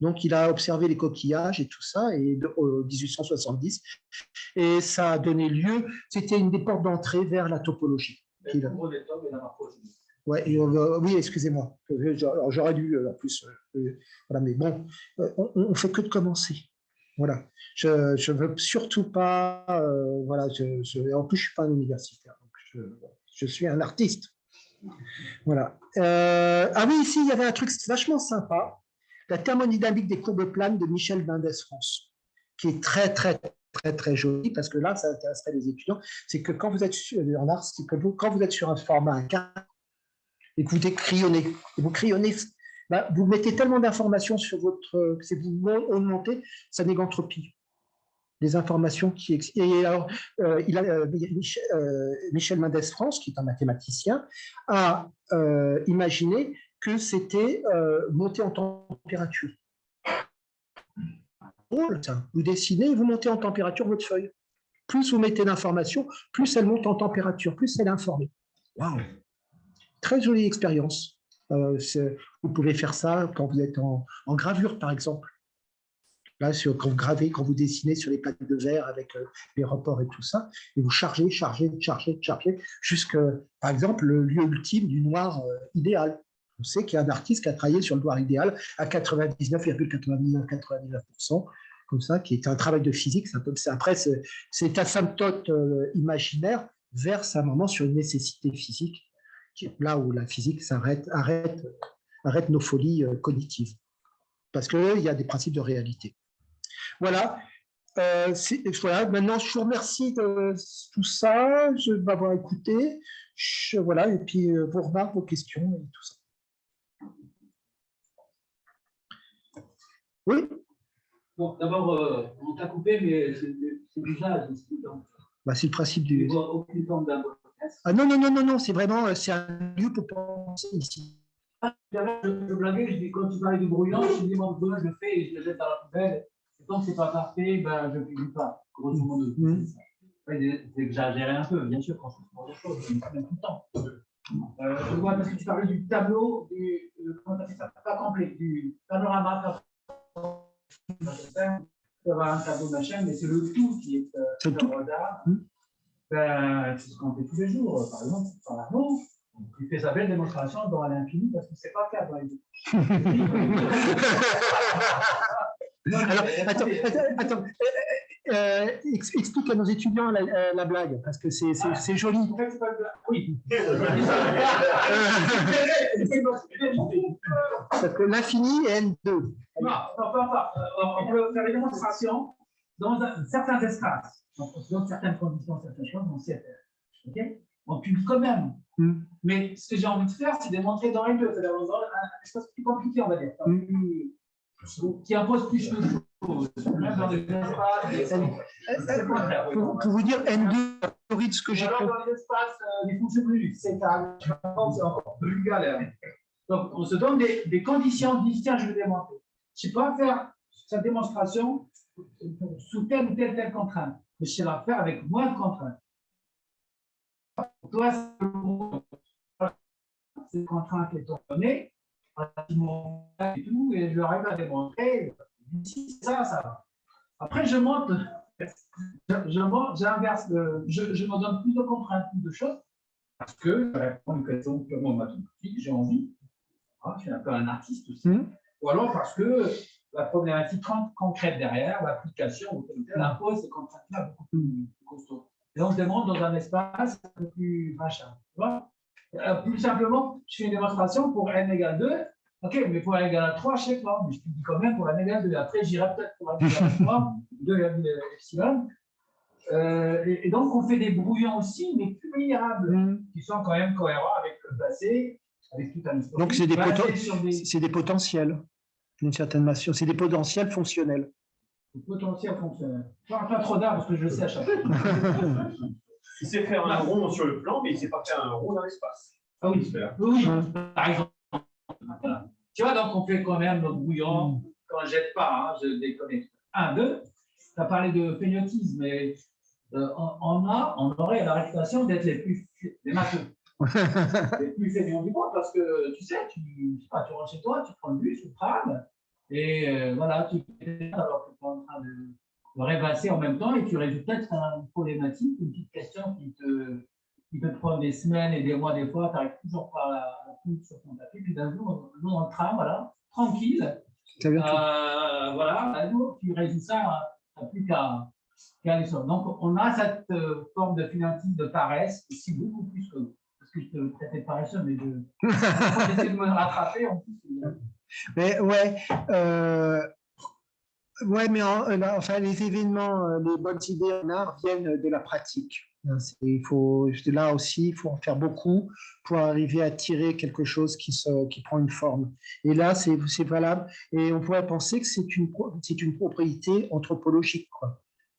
Speaker 1: Donc, il a observé les coquillages et tout ça, et en 1870, et ça a donné lieu, c'était une des portes d'entrée vers la topologie. Ouais, oui, excusez-moi. J'aurais dû, euh, en plus, euh, euh, voilà, mais bon, on ne fait que de commencer. Voilà. Je ne veux surtout pas, voilà, en plus, je ne suis pas un universitaire, donc je, suis un artiste. Voilà. ah oui, ici, il y avait un truc vachement sympa, la thermodynamique des courbes planes de Michel Mendès France, qui est très, très, très, très joli, parce que là, ça intéresserait les étudiants, c'est que quand vous êtes en art, que quand vous êtes sur un format 4, et que vous crayonnez, vous crayonnez, bah, vous mettez tellement d'informations sur votre, c'est vous augmentez sa négantropie. Les informations qui existent. Et alors, euh, euh, Michel, euh, Michel Mendès France, qui est un mathématicien, a imaginé que c'était monter en température. Vous dessinez vous montez en température votre feuille. Plus vous mettez d'informations, plus elle monte en température, plus elle est informée. Waouh Très jolie expérience. Euh, vous pouvez faire ça quand vous êtes en, gravure, par exemple. Là, quand vous gravez, quand vous dessinez sur les plaques de verre avec euh, les reports et tout ça, et vous chargez, chargez, chargez, chargez, jusqu'à, par exemple, le lieu ultime du noir euh, idéal. On sait qu'il y a un artiste qui a travaillé sur le noir idéal à 99,9999%, comme ça, qui est un travail de physique. Après, c'est asymptote imaginaire verse un moment sur une nécessité physique là où la physique s'arrête, arrête, arrête nos folies euh, cognitives, parce qu'il y a des principes de réalité. Voilà. Euh, voilà. Maintenant, je vous remercie de tout ça, de m'avoir écouté. Je, voilà, et puis euh, vos remarques, vos questions et tout ça. Oui
Speaker 2: Bon, d'abord, on t'a coupé, mais c'est déjà...
Speaker 1: Bah, c'est le principe du... Aucune forme ah non, non, non, non, non, c'est vraiment euh, c'est un lieu pour penser ici.
Speaker 2: Je, je blaguais, je dis, quand tu parlais de brouillon, je dis, mon je le fais et je le jette à la poubelle. Et tant que ce n'est pas parfait, ben, je ne publie pas, grosso modo. Mm. C'est exagéré un peu, bien sûr, quand je fais des choses, je me tout le temps. Euh, je vois, parce que tu parlais du tableau, du, euh, comment tu as fait ça, pas complet, du panorama, tu avoir un tableau machin, mais c'est le tout qui est euh,
Speaker 1: c'est tout.
Speaker 2: Ben, c'est ce qu'on fait tous les jours. Par exemple, par Arnaud, il fait sa belle démonstration dans l'infini parce que c'est pas le cas dans les deux.
Speaker 1: Alors, attends, attends, attends. Euh, euh, explique à nos étudiants la, euh, la blague, parce que c'est ah, joli.
Speaker 2: Oui.
Speaker 1: parce que l'infini est N2.
Speaker 2: Non, non, pas, On peut faire une démonstration dans un, certains espaces dans certaines conditions, certaines choses, on sait faire. ok? On publie quand même. Mm. Mais ce que j'ai envie de faire, c'est de montrer dans les deux, c'est-à-dire dans un espace plus compliqué, on va dire, mm. qui impose plus de choses. Même dans les espaces.
Speaker 1: Pour, vous dire N2, ce que j'ai
Speaker 2: compris. Dans les espaces, euh, il ne fonctionne plus. C'est encore plus galère. Donc, on se donne des, des conditions, on dit tiens, je vais démontrer. Je ne sais pas faire cette démonstration sous telle ou telle, telle contrainte mais je sais la faire avec moins de contraintes. Toi, ces contraintes étant données, et tout, et je leur arrive à démontrer, si ça, ça va. Après, je monte, je, monte, j'inverse, je, je me donne plus de contraintes, plus de choses, parce que je réponds à une question purement mathématique, j'ai envie. Ah, je suis un peu un artiste aussi. Mmh. Ou alors parce que la problématique concrète derrière, l'application impose ces contraintes-là beaucoup plus costauds. Et on se demande dans un espace un peu plus machin. Euh, plus simplement, je fais une démonstration pour n égale 2. OK, mais pour n égale 3, je ne sais pas. Mais je te dis quand même pour n égale 2. Après, j'irai peut-être pour n égale 3, 2 epsilon. Euh, et, donc, on fait des brouillons aussi, mais plus vulnérables, mm. qui sont quand même cohérents avec le passé, avec tout un
Speaker 1: Donc, c'est des, des... des potentiels d'une certaine façon. C'est des potentiels fonctionnels.
Speaker 2: Des potentiels fonctionnels. Pas, pas trop d'art parce que je le sais à chaque fois.
Speaker 6: il sait faire un rond sur le plan, mais il ne sait pas faire un rond dans l'espace.
Speaker 2: Ah oui, oui, par exemple. Tu vois, donc on fait quand même notre bouillon, ne jette pas, hein, je déconnecte. Un, deux, tu as parlé de phénotisme, mais euh, on, a, on aurait la réputation d'être les plus les matheux. les plus fainéants du monde, parce que tu sais, tu, tu rentres chez toi, tu prends le bus, tu tram, et euh, voilà, tu es alors que tu es en train de, de rêvasser en même temps, et tu résous peut-être une problématique, une petite question qui te, qui peut te prendre des semaines et des mois, des fois, tu n'arrives toujours pas à la foutre sur ton papier, puis d'un jour, dans le tram, voilà, tranquille, euh, voilà, jour, tu résous ça, tu n'as plus qu'à donc, on a cette euh, forme de finantisme de paresse, ici beaucoup plus que parce que je te traitais de paresseux, mais je j'essaie de me rattraper en plus.
Speaker 1: Mais ouais, euh, ouais, mais enfin, les événements, euh, les bonnes idées en art viennent de la pratique. Hein, il faut, là aussi, il faut en faire beaucoup pour arriver à tirer quelque chose qui, se, qui prend une forme. Et là, c'est valable. Et on pourrait penser que c'est une, une propriété anthropologique.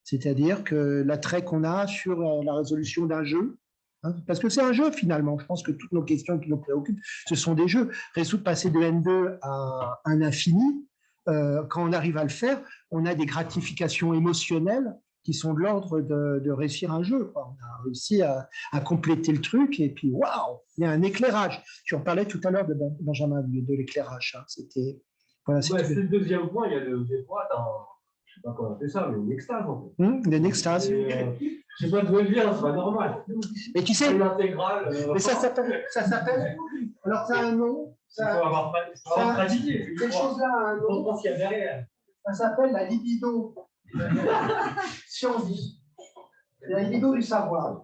Speaker 1: C'est-à-dire que l'attrait qu'on a sur euh, la résolution d'un jeu, hein, parce que c'est un jeu finalement, je pense que toutes nos questions qui nous préoccupent, ce sont des jeux. Résoudre passer de N2 à un infini, euh, quand on arrive à le faire, on a des gratifications émotionnelles qui sont de l'ordre de, réussir un jeu. On a réussi à, compléter le truc et puis waouh, il y a un éclairage. Tu en parlais tout à l'heure de Benjamin de l'éclairage. Hein. C'était
Speaker 3: voilà, c'est le deuxième point. Il y a le débat dans je sais pas comment on fait ça, mais une extase en fait.
Speaker 1: Hum, une extase.
Speaker 3: Euh, je sais pas d'où elle vient, c'est pas normal.
Speaker 1: Mais tu sais,
Speaker 3: l'intégrale.
Speaker 1: Euh, mais ça s'appelle, ça s'appelle. Alors ça a un nom. Ça,
Speaker 3: il faut avoir, pratiqué.
Speaker 1: Cette chose-là a un nom.
Speaker 3: On qu'il y a derrière.
Speaker 1: Ça s'appelle la libido sciendique. La libido du savoir.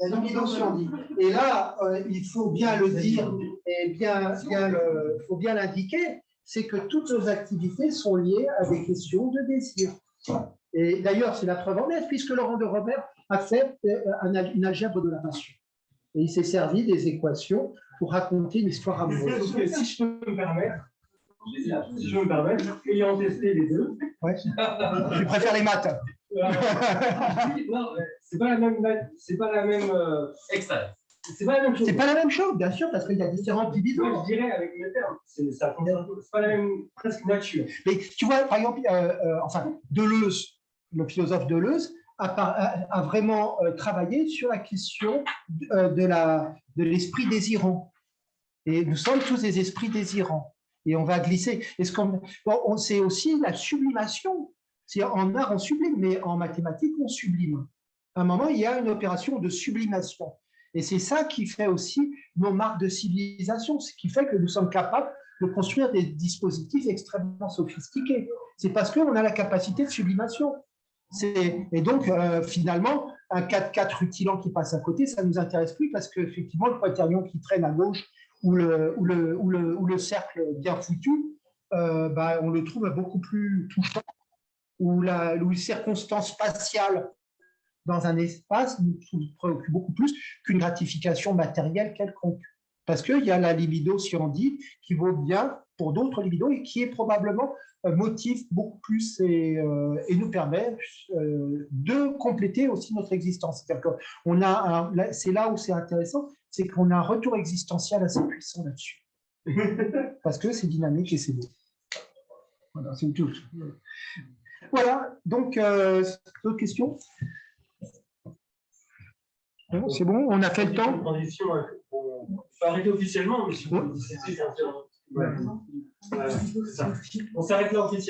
Speaker 1: La libido sciendique. Et là, euh, il faut bien le dire et bien, bien le, faut bien l'indiquer c'est que toutes nos activités sont liées à des questions de désir. Et d'ailleurs, c'est la preuve en est, puisque Laurent de Robert a fait euh, une algèbre de la passion. Et il s'est servi des équations pour raconter une histoire amoureuse.
Speaker 3: Si je peux me permettre, si je me permettre, ayant testé les deux.
Speaker 1: Ouais. tu préfères les maths
Speaker 3: Non, c'est pas la même, c'est pas la même euh, c'est pas la même chose.
Speaker 1: C'est pas la même chose, bien sûr, parce qu'il y a différentes divisions.
Speaker 3: je dirais avec mes termes, c'est pas la même presque nature.
Speaker 1: Mais tu vois, par exemple, euh, euh, enfin, Deleuze, le philosophe Deleuze, a, a, vraiment euh, travaillé sur la question de la de l'esprit désirant. Et nous sommes tous des esprits désirants. Et on va glisser. Est-ce qu'on on sait aussi la sublimation. C'est en art on sublime, mais en mathématiques on sublime. À un moment, il y a une opération de sublimation. Et c'est ça qui fait aussi nos marques de civilisation, ce qui fait que nous sommes capables de construire des dispositifs extrêmement sophistiqués. C'est parce qu'on a la capacité de sublimation. Et donc, euh, finalement, un 4-4 rutilant qui passe à côté, ça ne nous intéresse plus parce qu'effectivement, le quaternion qui traîne à gauche ou le, cercle bien foutu, euh, bah, on le trouve beaucoup plus touchant. Ou, la, ou les circonstances spatiales dans un espace nous, préoccupe beaucoup plus qu'une gratification matérielle quelconque. Parce qu'il y a la libido dit qui vaut bien pour d'autres libidos et qui est probablement un motif beaucoup plus et, euh, et nous permet euh, de compléter aussi notre existence. C'est là où c'est intéressant, c'est qu'on a un retour existentiel assez puissant là-dessus. Parce que c'est dynamique et c'est beau. Voilà, c'est tout. Voilà, donc, euh, d'autres questions? C'est bon, on a fait le temps.
Speaker 3: On peut arrêter officiellement, mais si vous On s'arrête là officiellement.